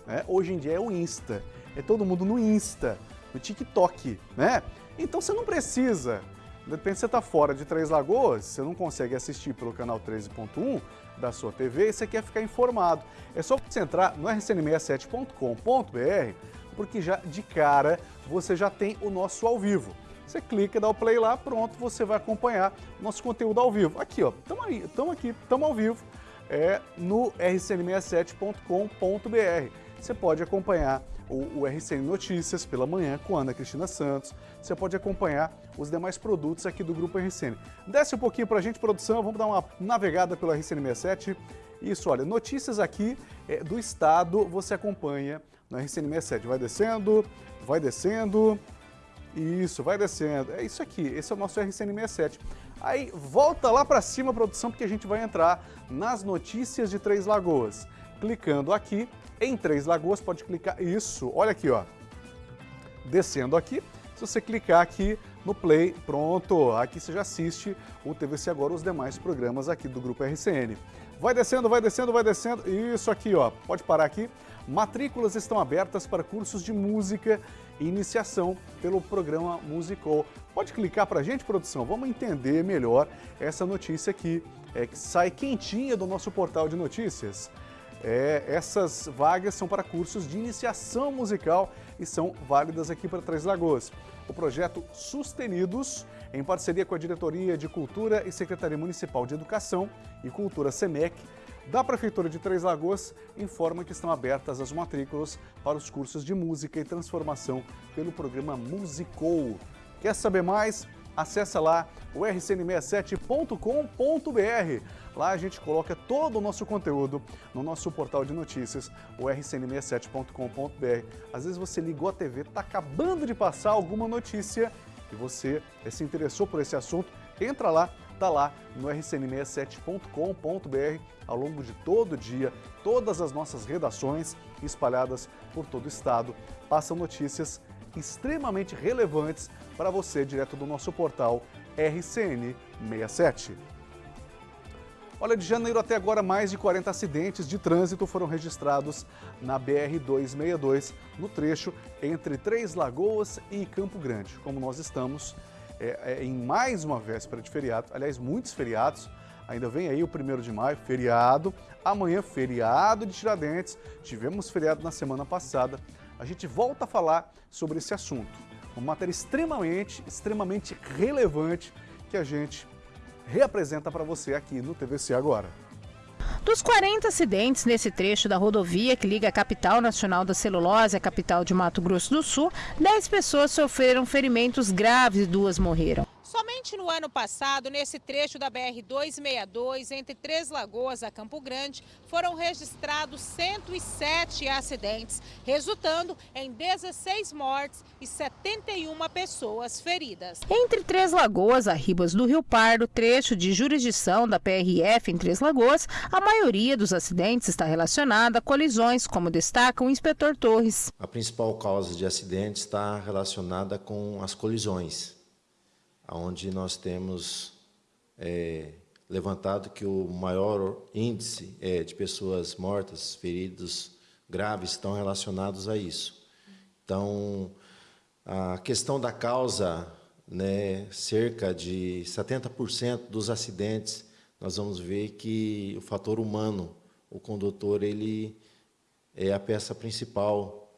Né? Hoje em dia é o Insta, é todo mundo no Insta, no TikTok, né? Então você não precisa, de repente você está fora de Três Lagoas, você não consegue assistir pelo canal 13.1 da sua TV e você quer ficar informado. É só você entrar no rcn67.com.br, porque já de cara você já tem o nosso ao vivo. Você clica, dá o play lá, pronto, você vai acompanhar nosso conteúdo ao vivo. Aqui, ó, estamos aí, estamos aqui, estamos ao vivo é, no rcn67.com.br. Você pode acompanhar o, o, RCN Notícias pela manhã com Ana Cristina Santos. Você pode acompanhar os demais produtos aqui do Grupo RCN. Desce um pouquinho para a gente, produção, vamos dar uma navegada pelo RCN67. Isso, olha, notícias aqui é, do estado você acompanha no RCN67. Vai descendo, vai descendo, isso, vai descendo. É isso aqui, esse é o nosso RCN67. Aí volta lá para cima, produção, porque a gente vai entrar nas notícias de Três Lagoas. Clicando aqui em Três Lagoas, pode clicar, isso, olha aqui, ó. Descendo aqui, se você clicar aqui no play, pronto, aqui você já assiste o TVC Agora, os demais programas aqui do Grupo RCN. Vai descendo, vai descendo, vai descendo, isso aqui, ó, pode parar aqui. Matrículas estão abertas para cursos de música iniciação pelo programa Musicou. Pode clicar para a gente, produção? Vamos entender melhor essa notícia aqui, é, que sai quentinha do nosso portal de notícias. É, essas vagas são para cursos de iniciação musical e são válidas aqui para Três Lagoas. O projeto Sustenidos, em parceria com a Diretoria de Cultura e Secretaria Municipal de Educação e Cultura SEMEC, da Prefeitura de Três Lagoas informa que estão abertas as matrículas para os cursos de música e transformação pelo programa Musicou. Quer saber mais? Acesse lá o rcn67.com.br. Lá a gente coloca todo o nosso conteúdo no nosso portal de notícias, o rcn67.com.br. Às vezes você ligou a TV, está acabando de passar alguma notícia e você se interessou por esse assunto, entra lá, está lá no rcn67.com.br ao longo de todo o dia. Todas as nossas redações espalhadas por todo o estado passam notícias extremamente relevantes para você direto do nosso portal RCN67. Olha, de janeiro até agora, mais de 40 acidentes de trânsito foram registrados na BR-262, no trecho entre Três Lagoas e Campo Grande. Como nós estamos é, é, em mais uma véspera de feriado, aliás, muitos feriados, ainda vem aí o primeiro de maio, feriado, amanhã feriado de Tiradentes, tivemos feriado na semana passada, a gente volta a falar sobre esse assunto, uma matéria extremamente, extremamente relevante que a gente reapresenta para você aqui no TVC agora. Dos 40 acidentes nesse trecho da rodovia que liga a capital nacional da celulose à capital de Mato Grosso do Sul, 10 pessoas sofreram ferimentos graves e duas morreram. Somente no ano passado, nesse trecho da BR-262, entre Três Lagoas a Campo Grande, foram registrados 107 acidentes, resultando em 16 mortes e 71 pessoas feridas. Entre Três Lagoas a Ribas do Rio Pardo, trecho de jurisdição da PRF em Três Lagoas, a maioria dos acidentes está relacionada a colisões, como destaca o inspetor Torres. A principal causa de acidentes está relacionada com as colisões onde nós temos é, levantado que o maior índice é, de pessoas mortas, feridos graves estão relacionados a isso. Então, a questão da causa né, cerca de 70% dos acidentes, nós vamos ver que o fator humano, o condutor, ele é a peça principal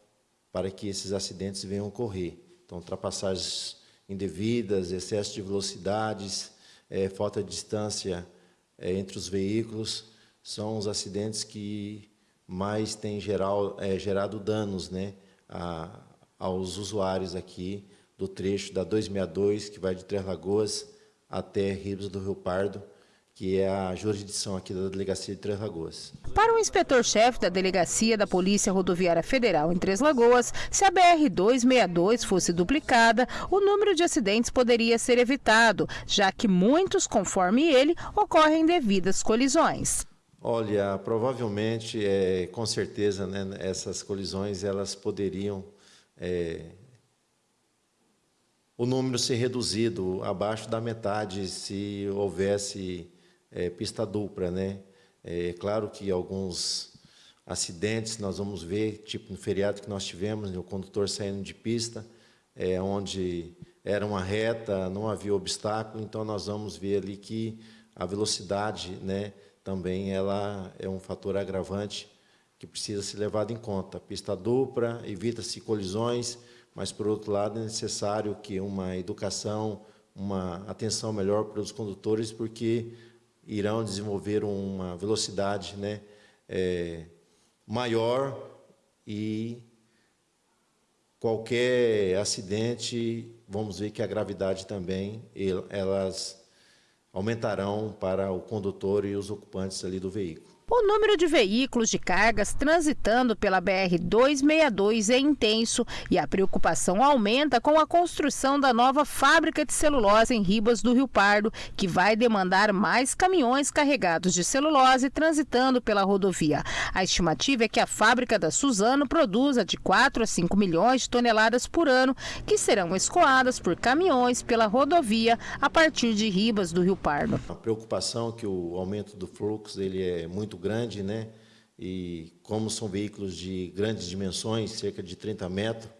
para que esses acidentes venham ocorrer. Então, ultrapassagens indevidas, excesso de velocidades, é, falta de distância é, entre os veículos, são os acidentes que mais têm geral, é, gerado danos né, a, aos usuários aqui do trecho da 262, que vai de Três Lagoas até Ribas do Rio Pardo, que é a jurisdição aqui da Delegacia de Três Lagoas. Para o inspetor-chefe da Delegacia da Polícia Rodoviária Federal em Três Lagoas, se a BR-262 fosse duplicada, o número de acidentes poderia ser evitado, já que muitos, conforme ele, ocorrem devidas colisões. Olha, provavelmente, é, com certeza, né, essas colisões elas poderiam é, o número ser reduzido abaixo da metade se houvesse é, pista dupla, né? É claro que alguns acidentes nós vamos ver, tipo no feriado que nós tivemos, né, o condutor saindo de pista, é, onde era uma reta, não havia obstáculo, então nós vamos ver ali que a velocidade, né, também ela é um fator agravante que precisa ser levado em conta. Pista dupla, evita-se colisões, mas, por outro lado, é necessário que uma educação, uma atenção melhor para os condutores, porque irão desenvolver uma velocidade né, é, maior e qualquer acidente, vamos ver que a gravidade também, elas aumentarão para o condutor e os ocupantes ali do veículo. O número de veículos de cargas transitando pela BR-262 é intenso e a preocupação aumenta com a construção da nova fábrica de celulose em Ribas do Rio Pardo, que vai demandar mais caminhões carregados de celulose transitando pela rodovia. A estimativa é que a fábrica da Suzano produza de 4 a 5 milhões de toneladas por ano, que serão escoadas por caminhões pela rodovia a partir de Ribas do Rio Pardo. A preocupação é que o aumento do fluxo ele é muito muito grande, né? E como são veículos de grandes dimensões, cerca de 30 metros,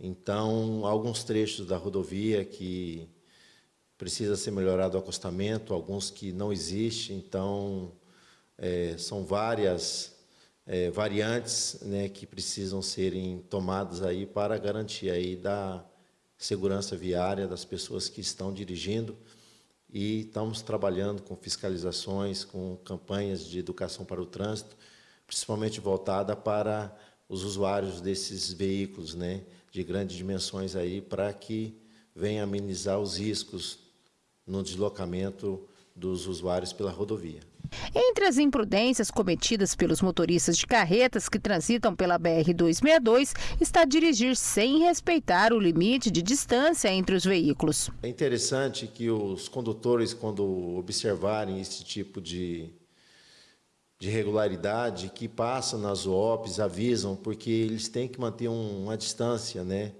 então alguns trechos da rodovia que precisa ser melhorado o acostamento, alguns que não existe, então é, são várias é, variantes né, que precisam serem tomadas aí para garantir aí da segurança viária das pessoas que estão dirigindo e estamos trabalhando com fiscalizações, com campanhas de educação para o trânsito, principalmente voltada para os usuários desses veículos né, de grandes dimensões aí, para que venha amenizar os riscos no deslocamento dos usuários pela rodovia. Entre as imprudências cometidas pelos motoristas de carretas que transitam pela BR-262 está dirigir sem respeitar o limite de distância entre os veículos. É interessante que os condutores, quando observarem esse tipo de, de irregularidade, que passam nas OPs, avisam, porque eles têm que manter um, uma distância, né?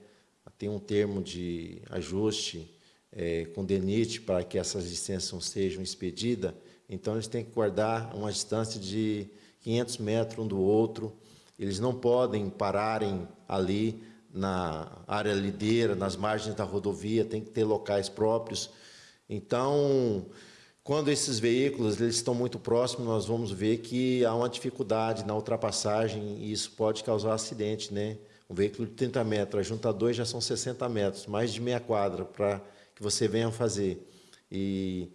tem um termo de ajuste é, com DENIT para que essas licenças sejam expedidas, então, eles têm que guardar uma distância de 500 metros um do outro. Eles não podem pararem ali na área lideira, nas margens da rodovia, tem que ter locais próprios. Então, quando esses veículos eles estão muito próximos, nós vamos ver que há uma dificuldade na ultrapassagem e isso pode causar acidente, né? Um veículo de 30 metros, a junta 2 já são 60 metros, mais de meia quadra para que você venha fazer. E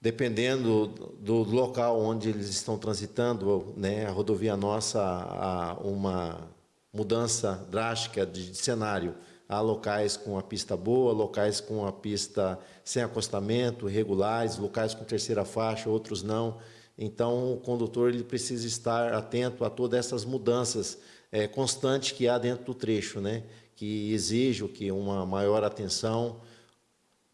dependendo do, local onde eles estão transitando, né, a rodovia nossa, há uma mudança drástica de, de cenário. Há locais com a pista boa, locais com a pista sem acostamento, regulares, locais com terceira faixa, outros não. Então, o condutor ele precisa estar atento a todas essas mudanças é, constantes que há dentro do trecho, né? que exige que uma maior atenção,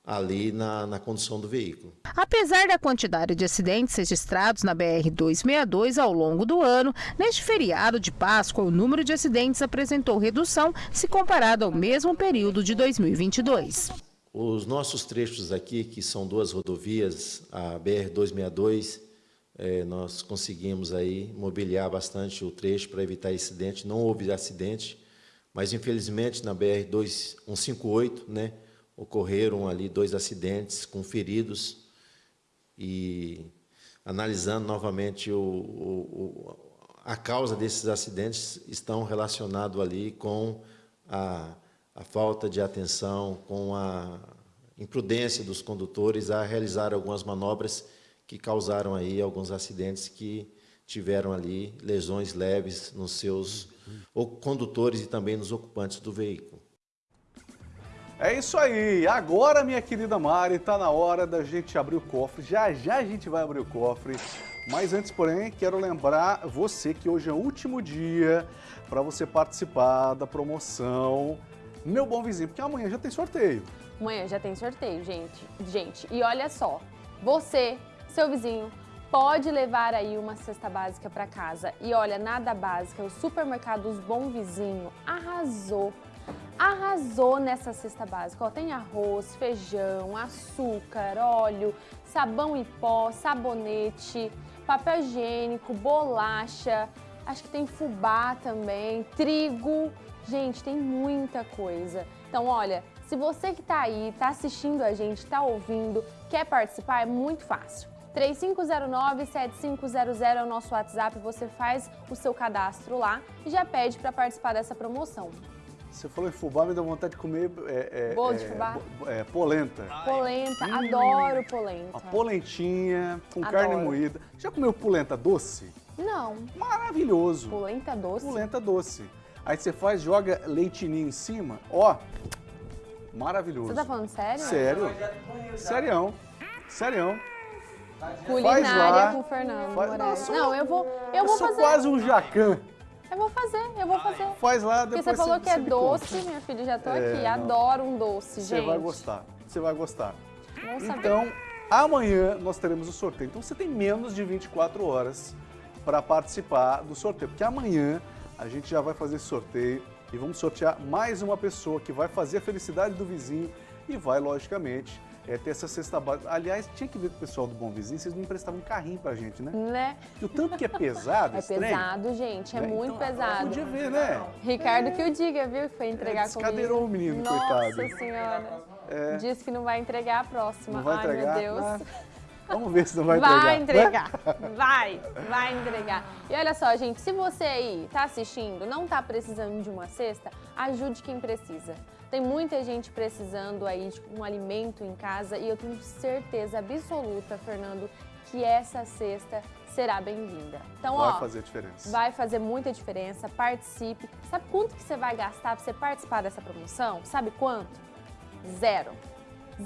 ali na, na condução do veículo. Apesar da quantidade de acidentes registrados na BR-262 ao longo do ano, neste feriado de Páscoa, o número de acidentes apresentou redução se comparado ao mesmo período de 2022. Os nossos trechos aqui, que são duas rodovias, a BR-262, é, nós conseguimos aí mobiliar bastante o trecho para evitar acidente. Não houve acidente, mas infelizmente na BR-2158, né, ocorreram ali dois acidentes com feridos e analisando novamente o, o, a causa desses acidentes estão relacionados ali com a, a falta de atenção, com a imprudência dos condutores a realizar algumas manobras que causaram aí alguns acidentes que tiveram ali lesões leves nos seus condutores e também nos ocupantes do veículo. É isso aí. Agora, minha querida Mari, está na hora da gente abrir o cofre. Já já a gente vai abrir o cofre. Mas antes, porém, quero lembrar você que hoje é o último dia para você participar da promoção Meu Bom Vizinho, porque amanhã já tem sorteio. Amanhã já tem sorteio, gente. Gente, e olha só, você, seu vizinho, pode levar aí uma cesta básica para casa. E olha, nada básica, o supermercado Os Bom Vizinho arrasou arrasou nessa cesta básica. Ó, tem arroz, feijão, açúcar, óleo, sabão em pó, sabonete, papel higiênico, bolacha, acho que tem fubá também, trigo. Gente, tem muita coisa. Então, olha, se você que está aí, está assistindo a gente, está ouvindo, quer participar, é muito fácil. 3509-7500 é o nosso WhatsApp, você faz o seu cadastro lá e já pede para participar dessa promoção. Você falou em fubá, me deu vontade de comer é, é, Bolo de é, fubá? bo- é, polenta. Polenta, Hum. adoro polenta. Uma polentinha com Adoro. carne moída. Já comeu polenta doce? Não. Maravilhoso. Polenta doce? Polenta doce. Aí você faz, joga leitinho em cima, ó, maravilhoso. Você tá falando sério? Sério? Serião. Serião. Culinária lá. com o Fernando Faz- Não, eu vou, eu Eu vou sou fazer. quase um jacan. Eu vou fazer, eu vou fazer. Faz lá, Porque depois você falou você- que é você doce, conta. minha filha, já tô É, aqui. não. Adoro um doce, Você gente. vai gostar. Você vai gostar. Vamos saber. Então, amanhã nós teremos o sorteio. Então você tem menos de 24 horas para participar do sorteio. Porque amanhã a gente já vai fazer esse sorteio e vamos sortear mais uma pessoa que vai fazer a felicidade do vizinho e vai, logicamente, é, ter essa cesta básica. Aliás, tinha que ver com o pessoal do Bom Vizinho, vocês não emprestavam um carrinho pra gente, né? Né? E o tanto que é pesado É trem, pesado, gente, é né? muito Então, pesado. Podia ver, né? Ricardo que o diga, viu, que foi entregar comigo. descadeirou o menino, Nossa coitado. senhora. É. Disse que não vai entregar a próxima. Não vai Ai, entregar? meu Deus. Ah, Vamos ver se não vai, Vai entregar. entregar, né? vai, vai entregar. E olha só, gente, se você aí tá assistindo, não tá precisando de uma cesta, ajude quem precisa. Tem muita gente precisando aí de um alimento em casa e eu tenho certeza absoluta, Fernando, que essa cesta será bem-vinda. Então, Vai ó, fazer diferença. vai fazer muita diferença, participe. Sabe quanto que você vai gastar para você participar dessa promoção? Sabe quanto? Zero.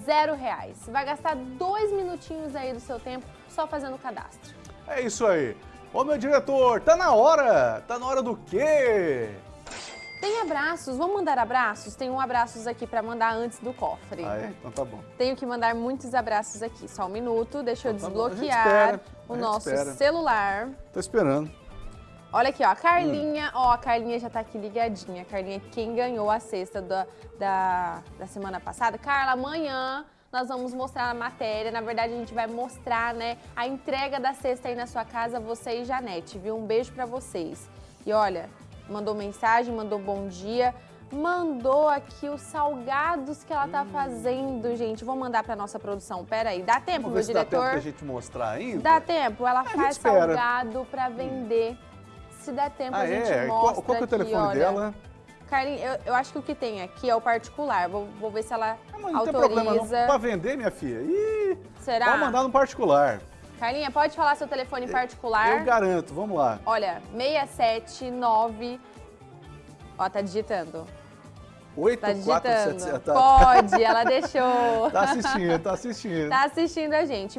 Zero reais. Você vai gastar dois minutinhos aí do seu tempo só fazendo o cadastro. É isso aí. Ô, meu diretor, tá na hora. Tá na hora do quê? Tem abraços, vamos mandar abraços? Tem um abraços aqui para mandar antes do cofre. Ah, é? Então tá bom. Tenho que mandar muitos abraços aqui. Só um minuto, deixa eu Tá gente desbloquear a o nosso espera. celular. Tô esperando. Olha aqui, ó, a Carlinha, Hum. ó, a Carlinha já tá aqui ligadinha. A Carlinha, é quem ganhou a cesta da, da, da semana passada. Carla, amanhã nós vamos mostrar a matéria. Na verdade, a gente vai mostrar, né, a entrega da cesta aí na sua casa, você e Janete, viu? Um beijo pra vocês. E olha, mandou mensagem, mandou bom dia. Mandou aqui os salgados que ela tá fazendo, gente. Vou mandar pra nossa produção. Pera aí, dá tempo, Vamos meu se dá tempo diretor? pra gente mostrar ainda. Dá tempo, ela gente faz salgado pra vender. Se der tempo, Ah, a gente é? mostra Qual, qual que é o aqui, telefone olha. dela? Carlinhos, eu, eu acho que o que tem aqui é o particular. Vou, vou ver se ela Não tem problema não. autoriza. Pra vender, minha filha? Ih, Será? pode mandar no particular. Carlinha, pode falar seu telefone particular? Eu garanto, vamos lá. Olha, 679... Ó, tá digitando. 8, Tá 4, 7, digitando. 7, tá. Pode, ela deixou. Tá assistindo, tá assistindo. Tá assistindo a gente.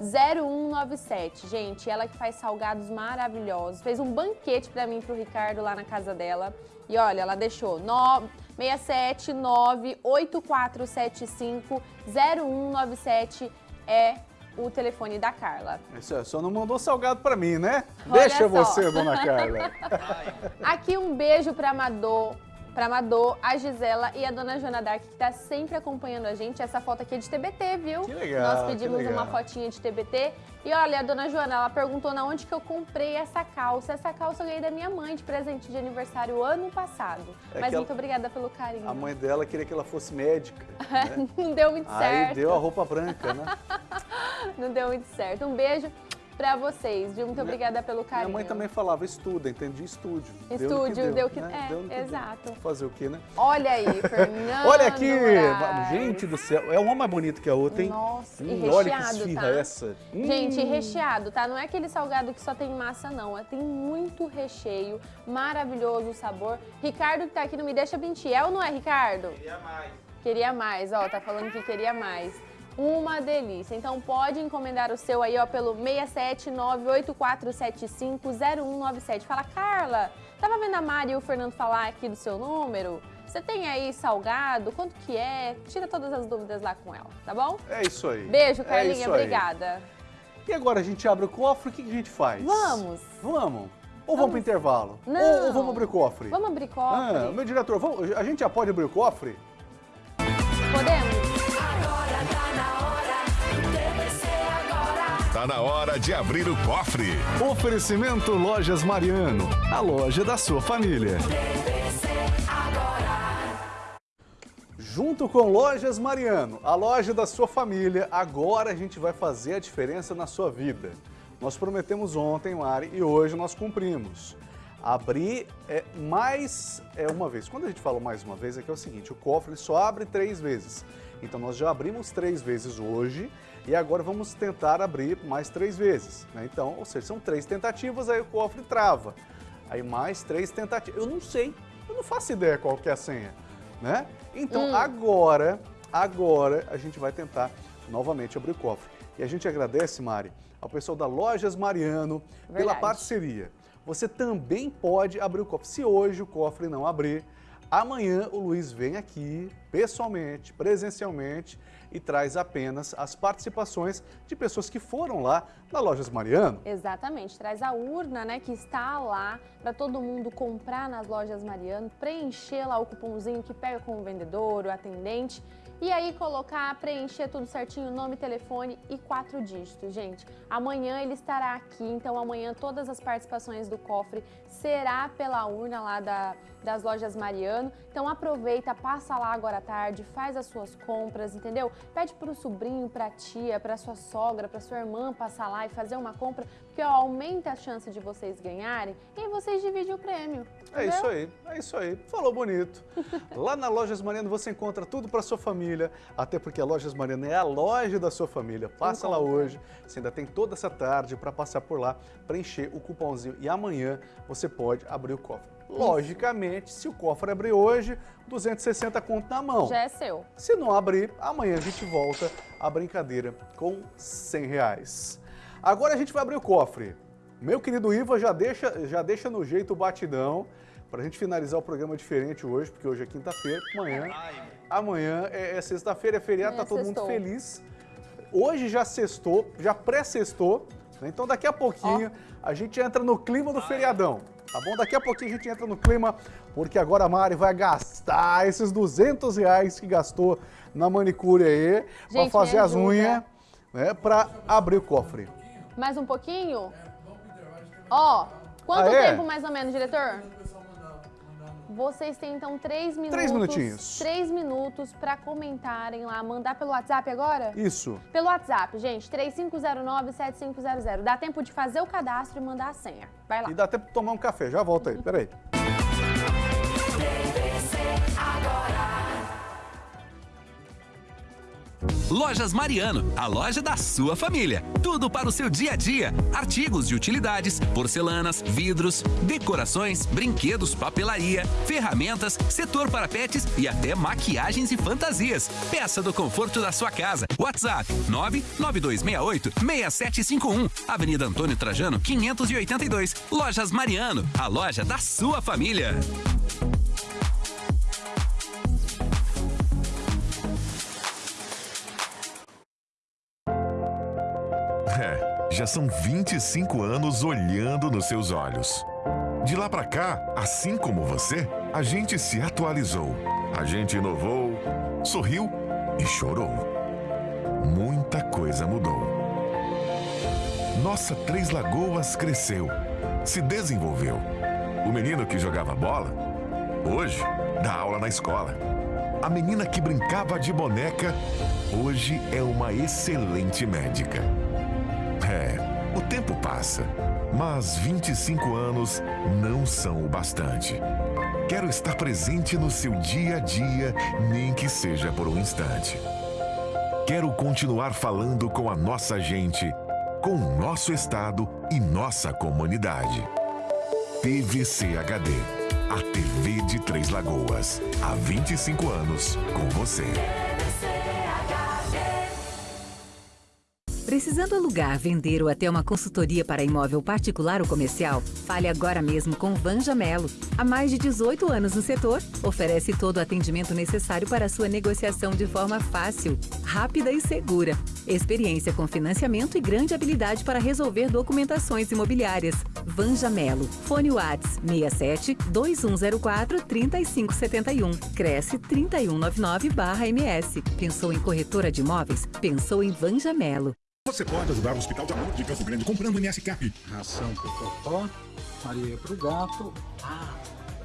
679-8475-0197. Gente, ela que faz salgados maravilhosos. Fez um banquete pra mim e pro Ricardo lá na casa dela. E olha, ela deixou no- 679-8475-0197 é o telefone da Carla. Isso é, só não mandou salgado pra mim, né? Olha Deixa só. você, dona Carla. Aqui um beijo pra Amador. Pra Madô, a Gisela e a dona Joana Dark, que tá sempre acompanhando a gente. Essa foto aqui é de TBT, viu? Que legal, Nós pedimos legal. uma fotinha de TBT. E olha, a dona Joana, ela perguntou na onde que eu comprei essa calça. Essa calça eu ganhei da minha mãe de presente de aniversário ano passado. É Mas ela- muito obrigada pelo carinho. A mãe dela queria que ela fosse médica. né? Não deu muito Aí certo. deu a roupa branca, né? Não deu muito certo. Um beijo pra vocês, viu? Muito obrigada pelo carinho. Minha mãe também falava estuda, entendi estúdio. Estúdio, deu que- né? é, Deu que deu. exato. Fazer o quê, né? Olha aí, Fernando. Olha aqui! Moraes. Gente do céu, é uma mais bonita que a outra, hein? Nossa, e Hum, olha que recheado, esfirra tá? essa. Hum. Gente, recheado, tá? Não é aquele salgado que só tem massa, não. É, Tem muito recheio, maravilhoso o sabor. Ricardo que tá aqui não me deixa mentir. É ou não é, Ricardo? Queria mais. Queria mais, ó. Tá falando que queria mais. Uma delícia. Então pode encomendar o seu aí, ó, pelo 67984750197. Fala, Carla, tava vendo a Mari e o Fernando falar aqui do seu número? Você tem aí salgado? Quanto que é? Tira todas as dúvidas lá com ela, tá bom? É isso aí. Beijo, É Carlinha. aí. obrigada. E agora a gente abre o cofre, o que a gente faz? Vamos. Vamos. Ou vamos pro intervalo? Não. Ou, ou vamos abrir o cofre? Vamos abrir cofre? Ah, meu diretor, vamos- a gente já pode abrir o cofre? Podemos? Tá na hora de abrir o cofre. Oferecimento Lojas Mariano, a loja da sua família. Junto com Lojas Mariano, a loja da sua família, agora a gente vai fazer a diferença na sua vida. Nós prometemos ontem, Mari, e hoje nós cumprimos. Abrir é, mais é, uma vez. Quando a gente fala mais uma vez, é que é o seguinte, o cofre só abre três vezes. Então nós já abrimos três vezes hoje e agora vamos tentar abrir mais três vezes. né? Então, ou seja, são três tentativas, aí o cofre trava. Aí mais três tentativas. Eu não sei, eu não faço ideia qual que é a senha, né? Então Hum. agora, agora a gente vai tentar novamente abrir o cofre. E a gente agradece, Mari, ao pessoal da Lojas Mariano pela Verdade. parceria. Você também pode abrir o cofre. Se hoje o cofre não abrir, amanhã o Luiz vem aqui pessoalmente, presencialmente e traz apenas as participações de pessoas que foram lá na Lojas Mariano. Exatamente, traz a urna, né, que está lá para todo mundo comprar nas lojas Mariano, preencher lá o cupomzinho que pega com o vendedor, o atendente, e aí colocar, preencher tudo certinho, nome, telefone e quatro dígitos, gente. Amanhã ele estará aqui, então amanhã todas as participações do cofre será pela urna lá da, das lojas Mariano. Então aproveita, passa lá agora à tarde, faz as suas compras, entendeu? Pede para o sobrinho, para a tia, para sua sogra, para sua irmã passar lá e fazer uma compra, porque ó, aumenta a chance de vocês ganharem e vocês dividem o prêmio. É entendeu? isso aí, é isso aí. Falou bonito. Lá na Lojas Mariano você encontra tudo para sua família, até porque a Lojas Mariano é a loja da sua família. Passa lá hoje, você ainda tem toda essa tarde para passar por lá, preencher o cupomzinho e amanhã você pode abrir o cofre. Logicamente, se o cofre abrir hoje, 260 conto na mão. Já é seu. Se não abrir, amanhã a gente volta a brincadeira com 100 reais. Agora a gente vai abrir o cofre. Meu querido Iva já deixa, já deixa no jeito o batidão para a gente finalizar o programa diferente hoje, porque hoje é quinta-feira, amanhã, amanhã é, é sexta-feira, é feriado, Amanhã tá todo sextou. mundo feliz. Hoje já sextou, já pré-sextou, né? então daqui a pouquinho a gente entra no clima do feriadão. Tá bom? Daqui a pouquinho a gente entra no clima, porque agora a Mari vai gastar esses 200 reais que gastou na manicure aí, para Gente, fazer me as unhas, né, para abrir o cofre. Mais um pouquinho? Ó, quanto é? tempo mais ou menos, diretor? Vocês têm então três minutos. Três minutinhos. Três minutos para comentarem lá, mandar pelo WhatsApp agora? Isso. Pelo WhatsApp, gente, 3509-7500. Dá tempo de fazer o cadastro e mandar a senha. Vai lá. E dá tempo de tomar um café, já volta aí, peraí. Lojas Mariano, a loja da sua família. Tudo para o seu dia a dia. Artigos de utilidades, porcelanas, vidros, decorações, brinquedos, papelaria, ferramentas, setor para pets e até maquiagens e fantasias. Peça do conforto da sua casa. WhatsApp 99268 6751. Avenida Antônio Trajano, 582. Lojas Mariano, a loja da sua família. Já são 25 anos olhando nos seus olhos. De lá pra cá, assim como você, A gente se atualizou, a gente inovou, sorriu e chorou. Muita coisa mudou. Nossa Três Lagoas cresceu, se desenvolveu. O menino que jogava bola, hoje dá aula na escola. A menina que brincava de boneca, hoje é uma excelente médica. É, o tempo passa, mas 25 anos não são o bastante. Quero estar presente no seu dia a dia, nem que seja por um instante. Quero continuar falando com a nossa gente, com o nosso estado e nossa comunidade. TVC HD, a TV de Três Lagoas. Há 25 anos com você. Precisando alugar, vender ou até uma consultoria para imóvel particular ou comercial? Fale agora mesmo com Vanja Melo. Há mais de 18 anos no setor, oferece todo o atendimento necessário para sua negociação de forma fácil, rápida e segura. Experiência com financiamento e grande habilidade para resolver documentações imobiliárias. Vanja Melo. Fone Whats 67 2104 3571. Cresce 3199-MS. Pensou em corretora de imóveis? Pensou em Vanja Melo. Você pode ajudar o Hospital de Amor de Campo Grande comprando MS Cap. Ração pro Totó, areia pro gato. Ah,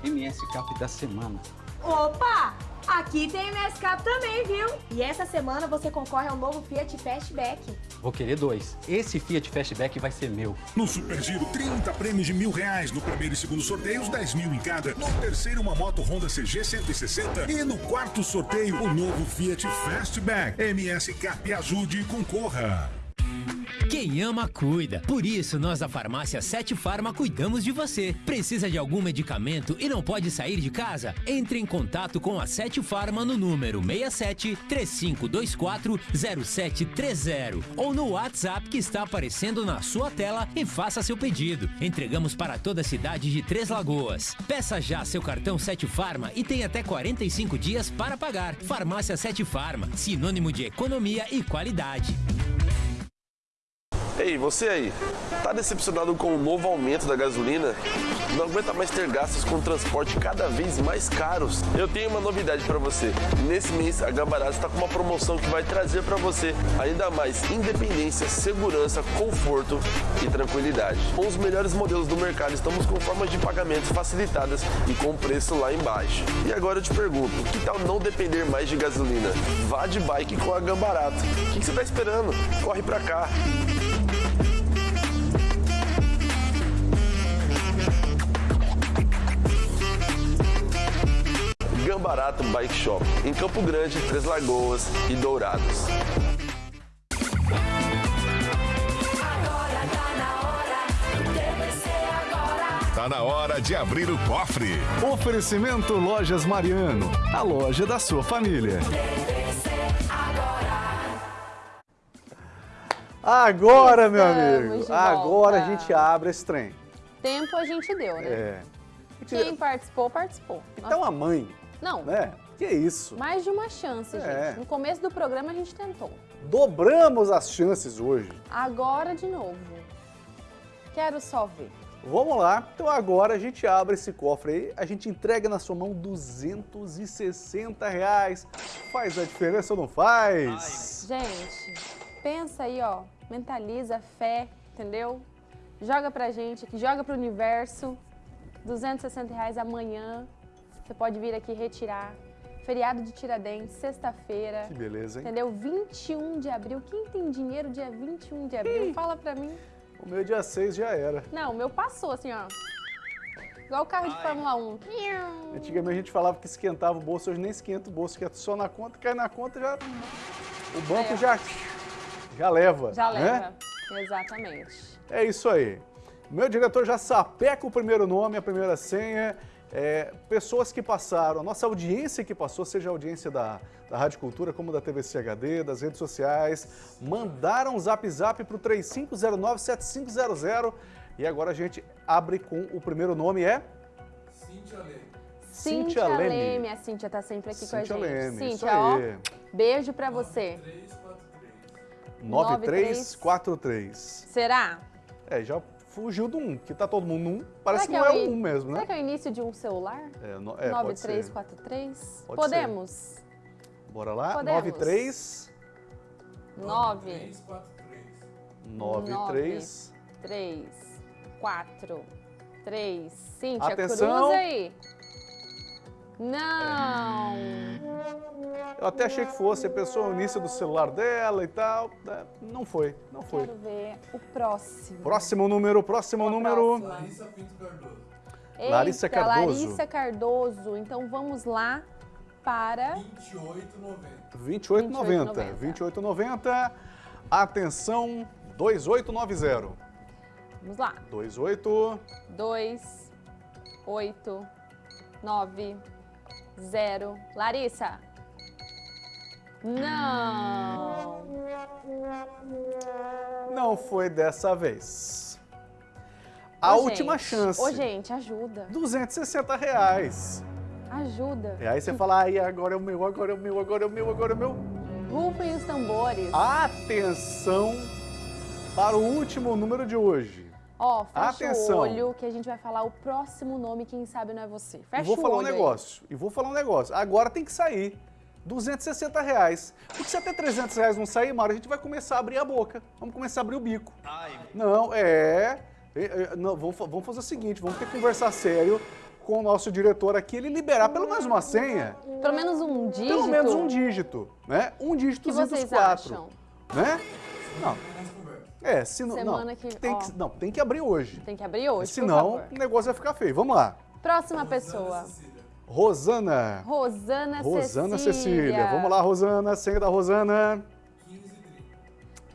MS Cap da semana. Opa! Aqui tem MS Cap também, viu? E essa semana você concorre ao novo Fiat Fastback. Vou querer dois. Esse Fiat Fastback vai ser meu. No Super Giro, 30 prêmios de mil reais. No primeiro e segundo sorteios, 10 mil em cada. No terceiro, uma moto Honda CG 160. E no quarto sorteio, o novo Fiat Fastback. MS Cap ajude e concorra. Quem ama, cuida. Por isso, nós da Farmácia 7 Farma cuidamos de você. Precisa de algum medicamento e não pode sair de casa? Entre em contato com a 7 Farma no número 67 3524 0730 ou no WhatsApp que está aparecendo na sua tela e faça seu pedido. Entregamos para toda a cidade de Três Lagoas. Peça já seu cartão 7 Farma e tem até 45 dias para pagar. Farmácia 7 Farma, sinônimo de economia e qualidade. Ei, você aí, tá decepcionado com o novo aumento da gasolina? Não aguenta mais ter gastos com transporte cada vez mais caros? Eu tenho uma novidade para você. Nesse mês, a Gambarato está com uma promoção que vai trazer para você ainda mais independência, segurança, conforto e tranquilidade. Com os melhores modelos do mercado, estamos com formas de pagamentos facilitadas e com preço lá embaixo. E agora eu te pergunto, que tal não depender mais de gasolina? Vá de bike com a Gambarato. O que que você está esperando? Corre para cá. Gambarato Bike Shop, em Campo Grande, Três Lagoas e Dourados. Tá na hora de abrir o cofre. Oferecimento Lojas Mariano, a loja da sua família. Agora, meu amigo, agora a gente abre esse trem. Tempo a gente deu, né? É. Quem participou, participou. Então a mãe, Não, né? Que isso? mais de uma chance, É. gente. No começo do programa a gente tentou. Dobramos as chances hoje. Agora de novo. Quero só ver. Vamos lá, então agora a gente abre esse cofre aí, a gente entrega na sua mão 260 reais. Faz a diferença ou não faz? Gente, pensa aí, ó. Mentaliza, fé, entendeu? Joga pra gente aqui, joga pro universo. 260 reais amanhã. Você pode vir aqui retirar. Feriado de Tiradentes, sexta-feira. Que beleza, hein? Entendeu? 21 de abril. Quem tem dinheiro dia 21 de abril? Fala pra mim. O meu dia 6 já era. Não, o meu passou assim, ó. Igual o carro de Fórmula 1. Antigamente a gente falava que esquentava o bolso, hoje nem esquenta o bolso, que é só na conta, cai na conta já. O banco É. já, já leva. Já né? leva. Exatamente. É isso aí. Meu diretor já sapeca o primeiro nome, a primeira senha. É, pessoas que passaram, a nossa audiência que passou, seja a audiência da, da Rádio Cultura, como da TVC HD, das redes sociais, mandaram um zap zap para o 3509-7500 e agora a gente abre com o primeiro nome, é? Cíntia Leme. Cíntia Leme. Leme. A Cíntia tá sempre aqui com a Cíntia gente. Leme, isso Cíntia, ó, aí. beijo pra você. 9343. Será? É, já fugiu do 1, que tá todo mundo no 1. Parece que Será não é o o in- 1 mesmo, né? Será que é o início de um celular? É, no- é, pode ser. 9343? Pode Podemos? Bora lá. Podemos. 93 9 93 3 4 3 Cíntia, Atenção. cruza aí. Não! Eu até achei que fosse a pessoa o início do celular dela e tal. né? Não foi, não foi. Quero ver o próximo. Próximo número, próximo número. próxima. Eita, Larissa Cardoso. Larissa Cardoso. Então vamos lá para 28,90. 28,90. Atenção, 2890. Vamos lá. 28 2 8 9 0. Larissa. Não. não foi dessa vez. A Ô, última gente. chance. Ô, gente, ajuda. 260 reais. Ajuda. E aí você fala, ai, agora é o meu, agora é o meu, agora é o meu, agora é o meu. Rufem os tambores. Atenção para o último número de hoje. Ó, fecha Atenção. o olho que a gente vai falar o próximo nome, quem sabe não é você. Fecha e vou o falar um olho aí. negócio. E vou falar um negócio. Agora tem que sair. 260 reais. Porque se até 300 reais não sair, Mário, a gente vai começar a abrir a boca. Vamos começar a abrir o bico. Não, é... é, é, não, vamos, vamos fazer o seguinte, vamos ter que conversar sério com o nosso diretor aqui, ele liberar pelo menos uma senha. Pelo menos um dígito. Pelo menos um dígito, né? Um dígito que vocês quatro. acham? Né? Não. É, se não, Semana não, que- tem ó. que, não, tem que abrir hoje. Tem que abrir hoje, Senão o negócio vai ficar feio. Vamos lá. Próxima pessoa. Rosana. Rosana, Rosana Cecília. Cecília. Vamos lá, Rosana. Senha da Rosana.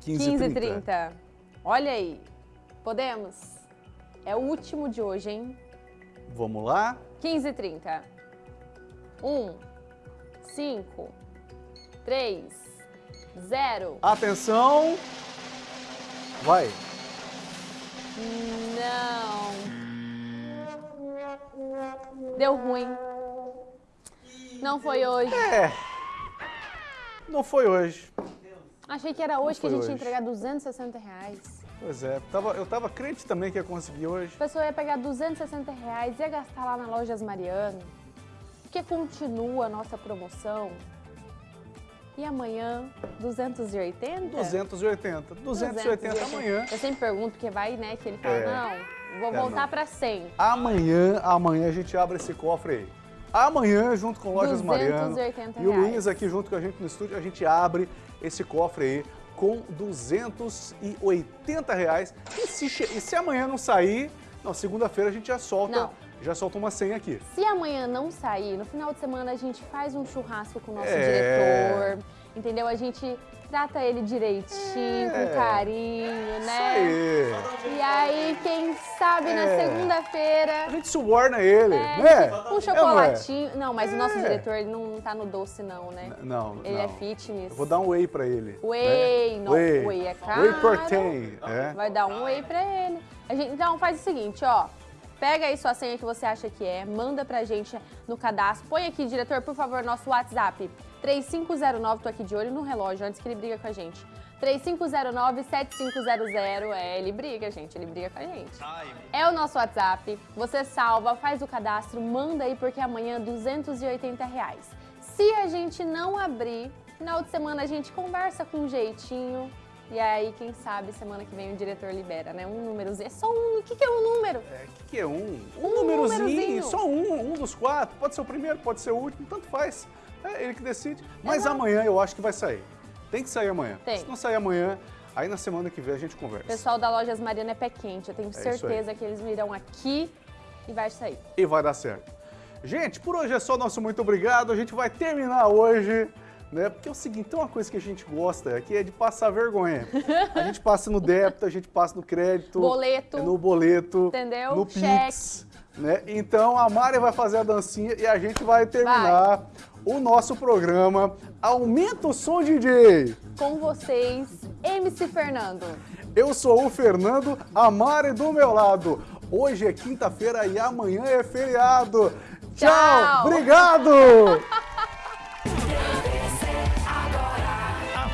15 30. Olha aí. Podemos? É o último de hoje, hein? Vamos lá. 15 30. 1, 5, 3, 0. Atenção. Vai. Não. Deu ruim. Não foi hoje. É. Não foi hoje. Achei que era hoje que a gente ia hoje. entregar 260 reais. Pois é, tava, eu tava crente também que ia conseguir hoje. A pessoa ia pegar 260 reais, ia gastar lá na Lojas Mariano, porque continua a nossa promoção. E amanhã, 280? 280. 280 amanhã. Eu sempre pergunto, porque vai, né, que ele fala, É. não, vou É, voltar pra 100. Amanhã, amanhã a gente abre esse cofre aí. Amanhã, junto com Lojas Mariano 280 e o reais. Luiz aqui junto com a gente no estúdio, a gente abre esse cofre aí com 280 reais. E se, e se amanhã não sair, não, segunda-feira a gente já solta, Não. Já solta uma senha aqui. Se amanhã não sair, no final de semana a gente faz um churrasco com o nosso É. diretor, entendeu? A gente trata ele direitinho, É. com carinho, né? aí. E aí, quem sabe na É. segunda-feira. A gente suborna ele, É, né? Um É, chocolatinho. Não, mas o nosso É. diretor, ele não tá no doce, não, né? Não, Ele não. é fitness. Eu Vou dar um whey pra ele. Whey, né? não, whey. whey é caro. Whey protein, é. Vai dar um whey pra ele. A gente- então faz o seguinte, ó. Pega aí sua senha que você acha que é, manda pra gente no cadastro. Põe aqui, diretor, por favor, nosso WhatsApp. 3509, tô aqui de olho no relógio antes que ele briga com a gente. 3509-7500. É, ele briga, gente, ele briga com a gente. É o nosso WhatsApp. Você salva, faz o cadastro, manda aí, porque amanhã é 280 reais. Se a gente não abrir, final de semana a gente conversa com um jeitinho. E aí, quem sabe, semana que vem o diretor libera, né? Um númerozinho. É só um. O que, que é um número? O que, que é um? Um, Um númerozinho, númerozinho. só um, um dos quatro. Pode ser o primeiro, pode ser o último, tanto faz. É ele que decide. Mas amanhã eu acho que vai sair. Tem que sair amanhã. Tem. Se não sair amanhã, aí na semana que vem a gente O conversa. pessoal da Lojas Mariana é pé quente. Eu tenho isso certeza que eles virão aqui e vai sair. E vai dar certo. Gente, por hoje é só nosso muito obrigado. A gente vai terminar hoje, né? Porque é o seguinte, tem uma coisa que a gente gosta aqui é de passar vergonha. A gente passa no débito, a gente passa no crédito. Boleto. No boleto. Entendeu? No Cheque. Pix. Né? Então a Mari vai fazer a dancinha e a gente vai terminar o nosso programa. Aumenta o som, DJ! Com vocês, MC Fernando. Eu sou o Fernando, a Mari do meu lado. Hoje é quinta-feira e amanhã é feriado. Tchau! Tchau. Obrigado!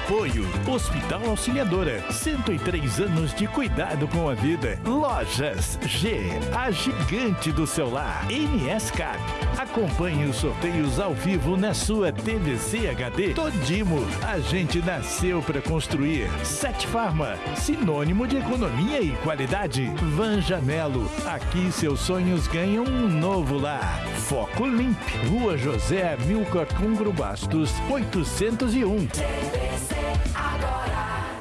Apoio Hospital Auxiliadora, 103 anos de cuidado com a vida. Lojas G, a gigante do celular. NS Cap. Acompanhe os sorteios ao vivo na sua TVC HD. Todimo, a gente nasceu para construir. Sete Farma, sinônimo de economia e qualidade. Vanja Melo, aqui seus sonhos ganham um novo lar. Foco Limp, Rua José Milcar Cungro Bastos, 801. adorar.